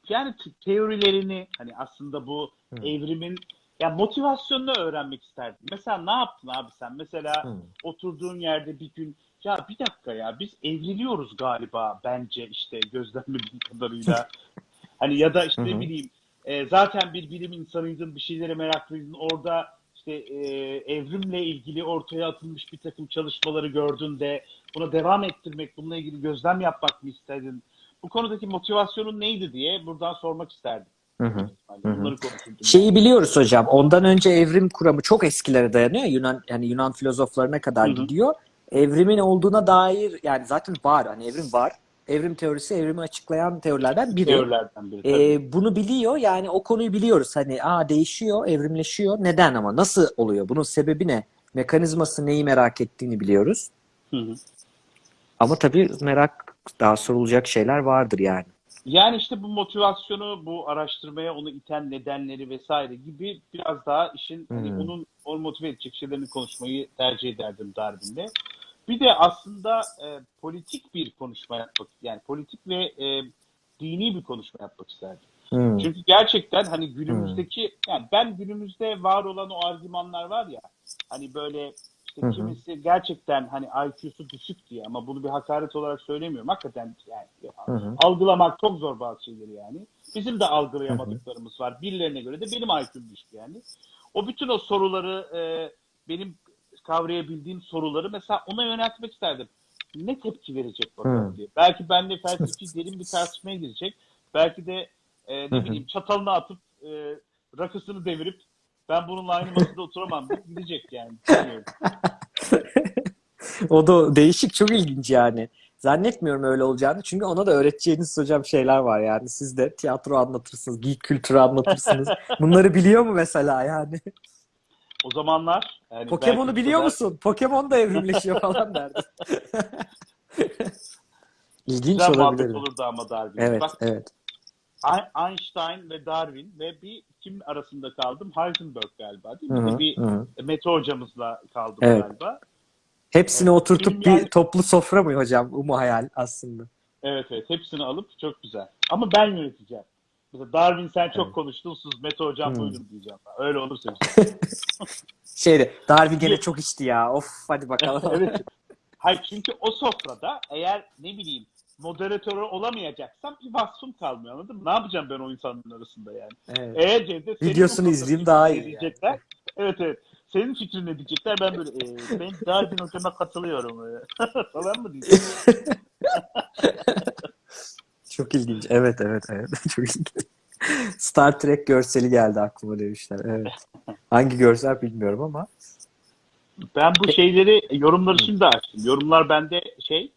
yani te- teorilerini hani aslında bu Hı. evrimin ya motivasyonunu öğrenmek isterdim. Mesela ne yaptın abi sen? Mesela Hı. oturduğun yerde bir gün ya bir dakika ya biz evriliyoruz galiba bence işte gözlemlediğim [laughs] kadarıyla. [laughs] hani ya da işte ne bileyim e, zaten bir bilim insanıydın bir şeylere meraklıydın orada işte e, evrimle ilgili ortaya atılmış bir takım çalışmaları gördün de buna devam ettirmek bununla ilgili gözlem yapmak mı istedin? Bu konudaki motivasyonun neydi diye buradan sormak isterdim. Hı hı. Bunları. Şeyi biliyoruz hocam. Ondan önce evrim kuramı çok eskilere dayanıyor. Yunan yani Yunan filozoflarına kadar Hı hı. gidiyor. Evrimin olduğuna dair yani zaten var. Hani evrim var. Evrim teorisi evrimi açıklayan teorilerden biri. Teorilerden biri. tabii. Ee, bunu biliyor yani o konuyu biliyoruz. Hani aa değişiyor, evrimleşiyor. Neden ama? Nasıl oluyor? Bunun sebebi ne? Mekanizması neyi merak ettiğini biliyoruz. Hı hı. Ama tabii merak daha sorulacak şeyler vardır yani. Yani işte bu motivasyonu, bu araştırmaya onu iten nedenleri vesaire gibi biraz daha işin hani Hmm. onun onu motive edecek şeylerini konuşmayı tercih ederdim Darwin'de. Bir de aslında e, politik bir konuşma yapmak, yani politik ve e, dini bir konuşma yapmak isterdim. Hmm. Çünkü gerçekten hani günümüzdeki, yani ben günümüzde var olan o argümanlar var ya, hani böyle işte hı. kimisi gerçekten hani IQ'su düşük diye ama bunu bir hakaret olarak söylemiyorum. Hakikaten yani hı. algılamak çok zor bazı şeyleri yani. Bizim de algılayamadıklarımız var. Birilerine göre de benim IQ'm düşük yani. O bütün o soruları e, benim kavrayabildiğim soruları mesela ona yöneltmek isterdim. Ne tepki verecek bakalım Hı. diye. Belki benimle felsefi [laughs] derin bir tartışmaya girecek. Belki de e, ne bileyim çatalını atıp e, rakısını devirip ben bununla aynı masada oturamam deyip gidecek yani. [laughs] O da değişik, çok ilginç yani. Zannetmiyorum öyle olacağını. Çünkü ona da öğreteceğiniz hocam şeyler var yani. Siz de tiyatro anlatırsınız, geek kültürü anlatırsınız. [laughs] Bunları biliyor mu mesela yani? O zamanlar yani Pokemon'u biliyor kadar- musun? Pokemon da evrimleşiyor [laughs] falan derdi. [laughs] İlginç Güzel olabilir. olurdu ama Darwin. Evet, Bak evet. Einstein ve Darwin ve bir kim arasında kaldım? Heisenberg galiba değil mi? Hı hı, bir hı. Mete hocamızla kaldım Evet. galiba. Hepsini Evet, oturtup bir yani- toplu sofra mı hocam? Bu mu hayal aslında? Evet evet hepsini alıp çok güzel. Ama ben yöneteceğim. Darwin sen çok Evet. konuştun sus Mete hocam Hmm. buyurun diyeceğim. Öyle olursa. [laughs] Şeyde, Darwin gene çok içti ya. Of hadi bakalım. [laughs] evet. [laughs] Hayır çünkü o sofrada eğer ne bileyim moderatörü olamayacaksam bir vasfım kalmıyor anladın mı? Ne yapacağım ben o insanların arasında yani? Evet. Eğer Cevdet Videosunu izleyeyim fikrin daha iyi Diyecekler. Evet evet. Senin fikrin ne diyecekler? Ben böyle e, ben Darwin hocama katılıyorum. falan mı diyeceğim? Çok ilginç. Evet, evet, evet. [laughs] Çok ilginç. Star Trek görseli geldi aklıma demişler. Evet. Hangi görsel bilmiyorum ama. Ben bu şeyleri yorumları şimdi açtım. Yorumlar bende şey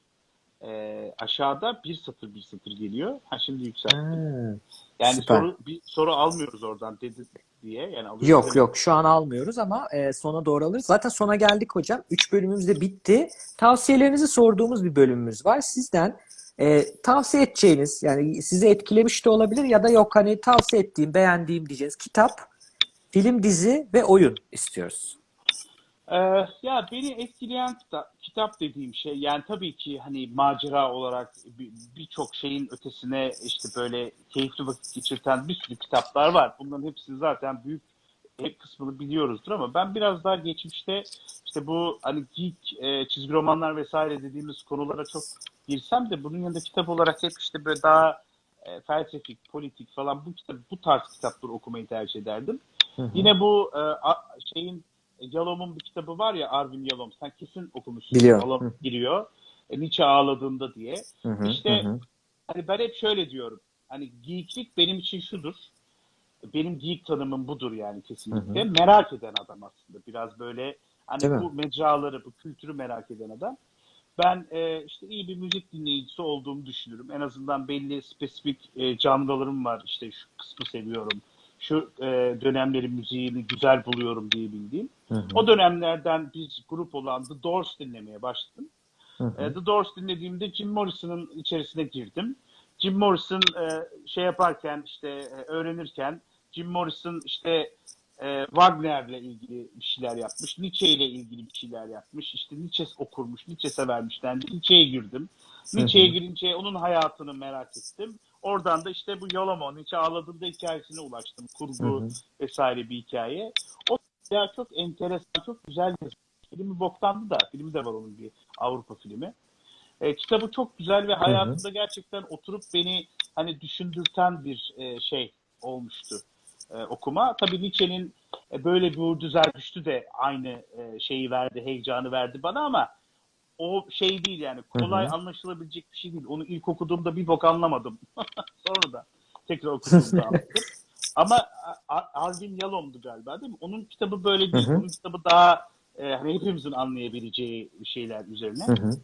e, aşağıda bir satır bir satır geliyor. Ha şimdi yükseltti. Ha. Yani süper. soru bir soru almıyoruz oradan dedi diye. Yani alıyoruz Yok demek. yok şu an almıyoruz ama e, sona doğru alırız. Zaten sona geldik hocam. Üç bölümümüz de bitti. Tavsiyelerinizi sorduğumuz bir bölümümüz var. Sizden e, tavsiye edeceğiniz yani sizi etkilemiş de olabilir ya da yok hani tavsiye ettiğim, beğendiğim diyeceğiniz kitap, film, dizi ve oyun istiyoruz. Ee, ya beni etkileyen kitap, dediğim şey yani tabii ki hani macera olarak bir- birçok şeyin ötesine işte böyle keyifli vakit geçirten bir sürü kitaplar var. Bunların hepsini zaten büyük hep kısmını biliyoruzdur ama ben biraz daha geçmişte işte bu hani geek e, çizgi romanlar vesaire dediğimiz konulara çok girsem de bunun yanında kitap olarak hep işte böyle daha e, felsefik, politik falan bu kitap bu tarz kitapları okumayı tercih ederdim. Hı hı. Yine bu e, a- şeyin Yalom'un bir kitabı var ya Arvin Yalom. Sen kesin okumuşsun. Biliyorum. Yalom giriyor. E, Nietzsche ağladığında diye. Hı hı, İşte- hı. Hani ben hep şöyle diyorum. Hani geeklik benim için şudur. Benim geek tanımım budur yani kesinlikle. Hı Merak eden adam aslında. Biraz böyle hani Değil mi? bu mecraları, bu kültürü merak eden adam. Ben e, işte iyi bir müzik dinleyicisi olduğumu düşünürüm. En azından belli spesifik e, canlılarım var. İşte şu kısmı seviyorum. Şu e, dönemlerin müziğini güzel buluyorum diye bildiğim. Hı hı, O dönemlerden bir grup olan The Doors dinlemeye başladım. hı hı. E, The Doors dinlediğimde Jim Morrison'ın içerisine girdim. Jim Morrison e, şey yaparken işte e, öğrenirken Jim Morrison işte e, Wagner'le ilgili bir şeyler yapmış. Nietzsche ile ilgili bir şeyler yapmış. İşte Nietzsche okurmuş, Nietzsche severmiş dendi. Nietzsche'ye girdim. Nietzsche'ye girince onun hayatını merak ettim. Oradan da işte bu Yalomon, Nietzsche ağladığında hikayesine ulaştım. Kurgu Hı hı. vesaire bir hikaye. O ya çok enteresan, çok güzel yazılmış. Filmi boktandı da. Filmi de var onun bir Avrupa filmi. E, kitabı çok güzel ve hayatımda gerçekten oturup beni hani düşündürten bir e, şey olmuştu e, okuma. Tabii Nietzsche'nin e, böyle bir Uğur Zerdüştü de aynı e, şeyi verdi, heyecanı verdi bana ama o şey değil yani kolay Hı hı. anlaşılabilecek bir şey değil. Onu ilk okuduğumda bir bok anlamadım. [laughs] Sonra da tekrar okuduğumda [laughs] anladım. Ama Alvin Yalom'du galiba değil mi? Onun kitabı böyle değil. Hı hı. Onun kitabı daha e, hani hepimizin anlayabileceği şeyler üzerine. Hı hı.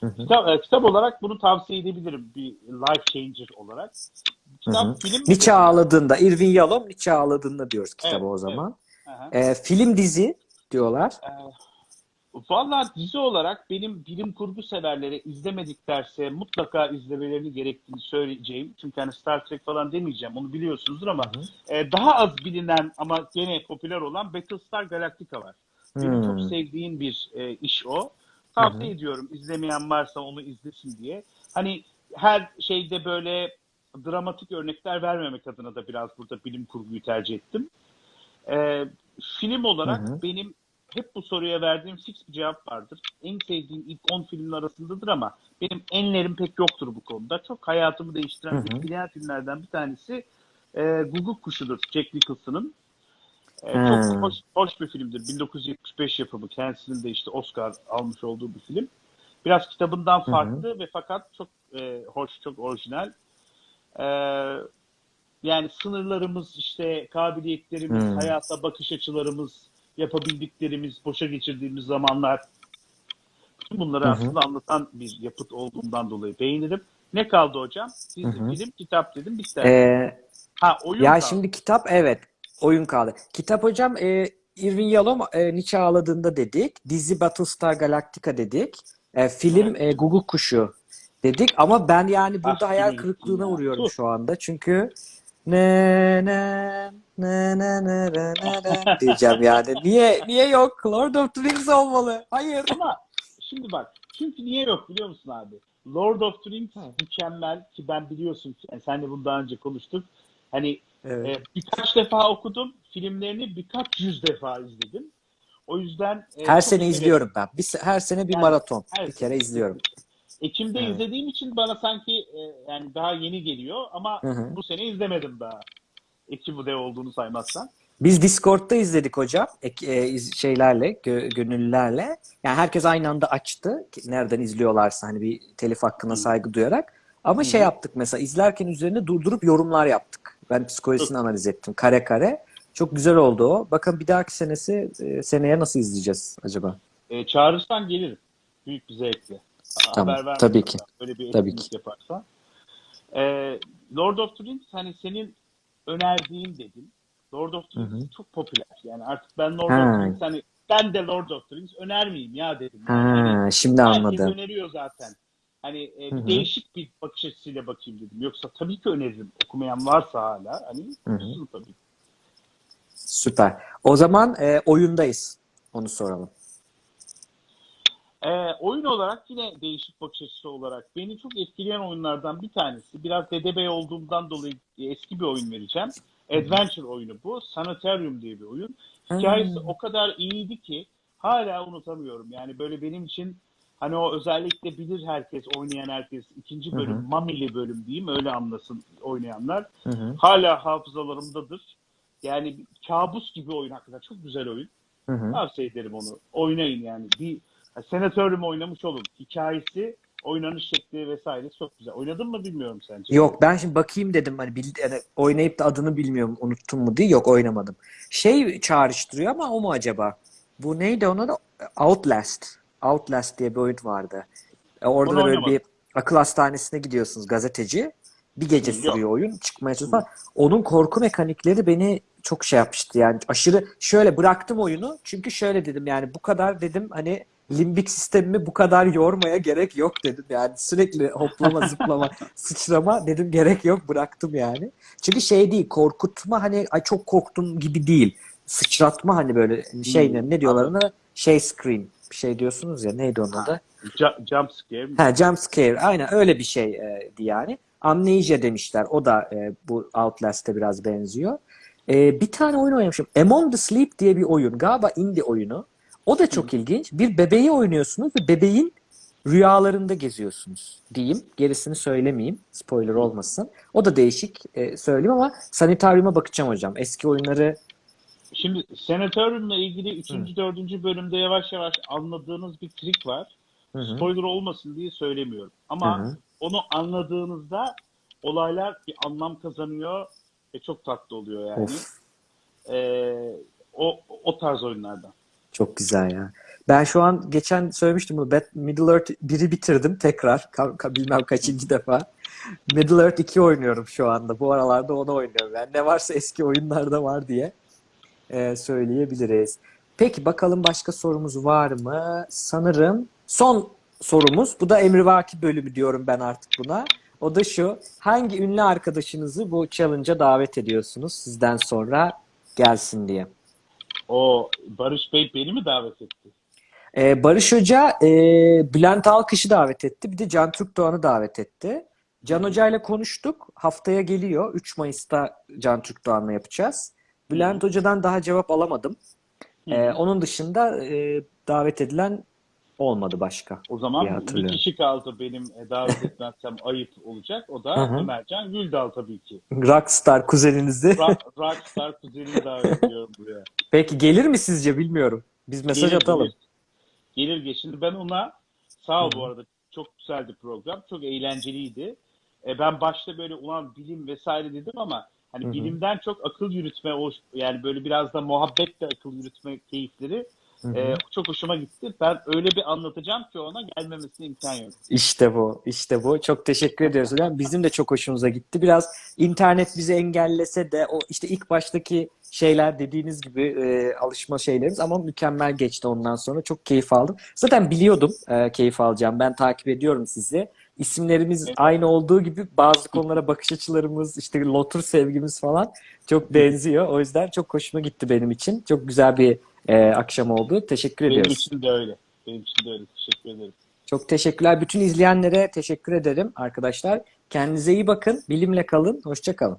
Hı hı. Kitap, e, kitap olarak bunu tavsiye edebilirim bir life changer olarak. Kitap, Hı hı. film Nietzsche ağladığında, Irving Yalom Nietzsche ağladığında diyoruz kitaba Evet, o zaman. Aha. Ee, film dizi diyorlar. Valla dizi olarak benim bilim kurgu severlere izlemediklerse mutlaka izlemelerini gerektiğini söyleyeceğim. Çünkü hani Star Trek falan demeyeceğim onu biliyorsunuzdur ama Hı e, daha az bilinen ama gene popüler olan Battlestar Galactica var. Benim Hmm. çok sevdiğim bir e, iş o. Tavsiye ediyorum izlemeyen varsa onu izlesin diye. Hani her şeyde böyle dramatik örnekler vermemek adına da biraz burada bilim kurguyu tercih ettim. E, film olarak Hı hı. benim hep bu soruya verdiğim fix bir cevap vardır. En sevdiğim ilk 10 filmin arasındadır ama benim enlerim pek yoktur bu konuda. Çok hayatımı değiştiren Hı hı. etkileyen filmlerden bir tanesi e, Guguk Kuşu'dur Jack Nicholson'ın. E, Hmm. çok hoş, hoş bir filmdir. 1975 yapımı. Kendisinin de işte Oscar almış olduğu bir film. Biraz kitabından hı. farklı ve fakat çok e, hoş, çok orijinal. E, yani sınırlarımız, işte kabiliyetlerimiz, Hmm. hayata bakış açılarımız, yapabildiklerimiz, boşa geçirdiğimiz zamanlar bütün bunları Hı hı. aslında anlatan bir yapıt olduğundan dolayı beğenirim. Ne kaldı hocam? Dizi, film, kitap dedim. Bitti. Ee, ha oyun ya kaldı. şimdi kitap evet oyun kaldı. Kitap hocam e, Irving Yalom e, Nietzsche ağladığında dedik. Dizi Battlestar Galactica dedik. E, film e, Google Kuşu dedik ama ben yani ah, burada ah, hayal kırıklığına ya. uğruyorum Dur. şu anda. Çünkü ne ne ne ne ne ne ne diyeceğim yani. Niye niye yok? Lord of the Rings olmalı. Hayır. Ama şimdi bak. Çünkü niye yok biliyor musun abi? Lord of the Rings mükemmel ki ben biliyorsun yani e, sen de bunu daha önce konuştuk. Hani evet. e, birkaç defa okudum. Filmlerini birkaç yüz defa izledim. O yüzden e, her sene izliyorum ben. Bir, her sene bir yani, maraton. Bir kere sene. izliyorum. Ekim'de Evet. izlediğim için bana sanki e, yani daha yeni geliyor ama Hı hı. bu sene izlemedim daha. Ekim de olduğunu saymazsan. Biz Discord'da izledik hocam. E, şeylerle, gö- gönüllülerle. Yani herkes aynı anda açtı. Nereden izliyorlarsa hani bir telif hakkına Hı. saygı duyarak. Ama Hı şey hı. yaptık mesela izlerken üzerine durdurup yorumlar yaptık. Ben psikolojisini analiz ettim kare kare. Çok güzel oldu o. Bakın bir dahaki senesi e, seneye nasıl izleyeceğiz acaba? E, çağırırsan gelirim. Büyük bir zevkle. Tamam, Haber ver. tabii ki. Böyle bir Tabii etkinlik yaparsan. E, Lord of the Rings hani senin önerdiğin dedin. Lord of the Rings çok popüler. Yani artık ben Lord Ha. of the Rings hani ben de Lord of the Rings önermeyeyim ya dedim. Yani hani Ha, şimdi herkes anladım. öneriyor zaten. Hani e, Hı bir hı. değişik bir bakış açısıyla bakayım dedim. Yoksa tabii ki öneririm. Okumayan varsa hala hani Hı hı. okusun tabii. Süper. O zaman e, oyundayız. Onu soralım. Ee, oyun olarak yine değişik bakış açısı olarak beni çok etkileyen oyunlardan bir tanesi. Biraz dedebey olduğumdan dolayı eski bir oyun vereceğim. Adventure oyunu bu. Sanitarium diye bir oyun. Hikayesi Hmm. o kadar iyiydi ki hala unutamıyorum. Yani böyle benim için hani o özellikle bilir herkes, oynayan herkes ikinci bölüm, Hı hı. Mamili bölüm diyeyim öyle anlasın oynayanlar. Hı hı. Hala hafızalarımdadır. Yani kabus gibi oyun hakikaten. Çok güzel oyun. Hı hı. Tavsiye ederim onu. Oynayın yani. Bir senatörüm oynamış olun. Hikayesi, oynanış şekli vesaire çok güzel. Oynadın mı bilmiyorum sence. Yok ben şimdi bakayım dedim hani, bil, yani oynayıp da adını bilmiyorum unuttum mu diye yok oynamadım. Şey çağrıştırıyor ama o mu acaba? Bu neydi ona da Outlast. Outlast diye bir oyun vardı. E, Orada Onu da böyle oynamadım. bir akıl hastanesine gidiyorsunuz gazeteci. Bir gece yok. sürüyor oyun. Çıkmaya çalışıyor. Onun korku mekanikleri beni çok şey yapmıştı yani aşırı şöyle bıraktım oyunu çünkü şöyle dedim yani bu kadar dedim hani limbik sistemimi bu kadar yormaya gerek yok dedim yani sürekli hoplama [laughs] zıplama sıçrama dedim gerek yok bıraktım yani. Çünkü şey değil korkutma hani ay çok korktum gibi değil sıçratma hani böyle şey ne, Hmm, ne diyorlar ona şey scream bir şey diyorsunuz ya neydi onun adı? Ju- jump scare mi? Ha, jump scare. Aynen öyle bir şeydi yani. Amnesia demişler. O da e, bu Outlast'e biraz benziyor. E, bir tane oyun oynamışım. Among the Sleep diye bir oyun. Galiba indie oyunu. O da çok ilginç. Bir bebeği oynuyorsunuz ve bebeğin rüyalarında geziyorsunuz diyeyim. Gerisini söylemeyeyim. Spoiler olmasın. O da değişik e, söyleyeyim ama Sanitarium'a bakacağım hocam. Eski oyunları Şimdi senatörümle ilgili 3. 4. bölümde yavaş yavaş anladığınız bir trik var. Hı hı. Spoiler olmasın diye söylemiyorum. Ama Hı hı. onu anladığınızda olaylar bir anlam kazanıyor ve çok tatlı oluyor yani. Of. Ee, o, o tarz oyunlardan. Çok güzel ya. Ben şu an geçen söylemiştim bunu. Middle Earth 1'i bitirdim tekrar. Ka- ka- bilmem kaçıncı defa. Middle Earth 2 oynuyorum şu anda. Bu aralarda onu oynuyorum. Yani ne varsa eski oyunlarda var diye e, söyleyebiliriz. Peki bakalım başka sorumuz var mı? Sanırım son sorumuz. Bu da emrivaki bölümü diyorum ben artık buna. O da şu. Hangi ünlü arkadaşınızı bu challenge'a davet ediyorsunuz sizden sonra gelsin diye? O Barış Bey beni mi davet etti? Ee, Barış Hoca e, Bülent Alkış'ı davet etti. Bir de Can Türkdoğan'ı davet etti. Can Hoca ile konuştuk. Haftaya geliyor. 3 Mayıs'ta Can Türkdoğan'la yapacağız. Bülent Hoca'dan daha cevap alamadım. Ee, onun dışında e, davet edilen olmadı başka. O zaman bir kişi kaldı benim davet etmezsem ayıp olacak. O Hı da hı. Ömercan Güldal tabii ki. Rockstar kuzeninizi. Rock, Rockstar kuzenini davet ediyorum buraya. Peki gelir mi sizce bilmiyorum. Biz mesaj Gelir, atalım. Gelir, gelir. Şimdi ben ona sağ ol bu arada çok güzeldi program. Çok eğlenceliydi. E, ben başta böyle ulan bilim vesaire dedim ama hani Hı hı. bilimden çok akıl yürütme o yani böyle biraz da muhabbetle akıl yürütme keyifleri Hı hı. e, çok hoşuma gitti. Ben öyle bir anlatacağım ki ona gelmemesine imkan yok. İşte bu, işte bu. Çok teşekkür ediyoruz. Bizim de çok hoşumuza gitti. Biraz internet bizi engellese de o işte ilk baştaki şeyler dediğiniz gibi e, alışma şeylerimiz ama mükemmel geçti ondan sonra. Çok keyif aldım. Zaten biliyordum e, keyif alacağım. Ben takip ediyorum sizi. İsimlerimiz Evet. aynı olduğu gibi bazı konulara bakış açılarımız, işte lotur sevgimiz falan çok benziyor. O yüzden çok hoşuma gitti benim için. Çok güzel bir e, akşam oldu. Teşekkür Benim ediyoruz. için de öyle. Benim için de öyle. Teşekkür ederim. Çok teşekkürler. Bütün izleyenlere teşekkür ederim arkadaşlar. Kendinize iyi bakın. Bilimle kalın. Hoşça kalın.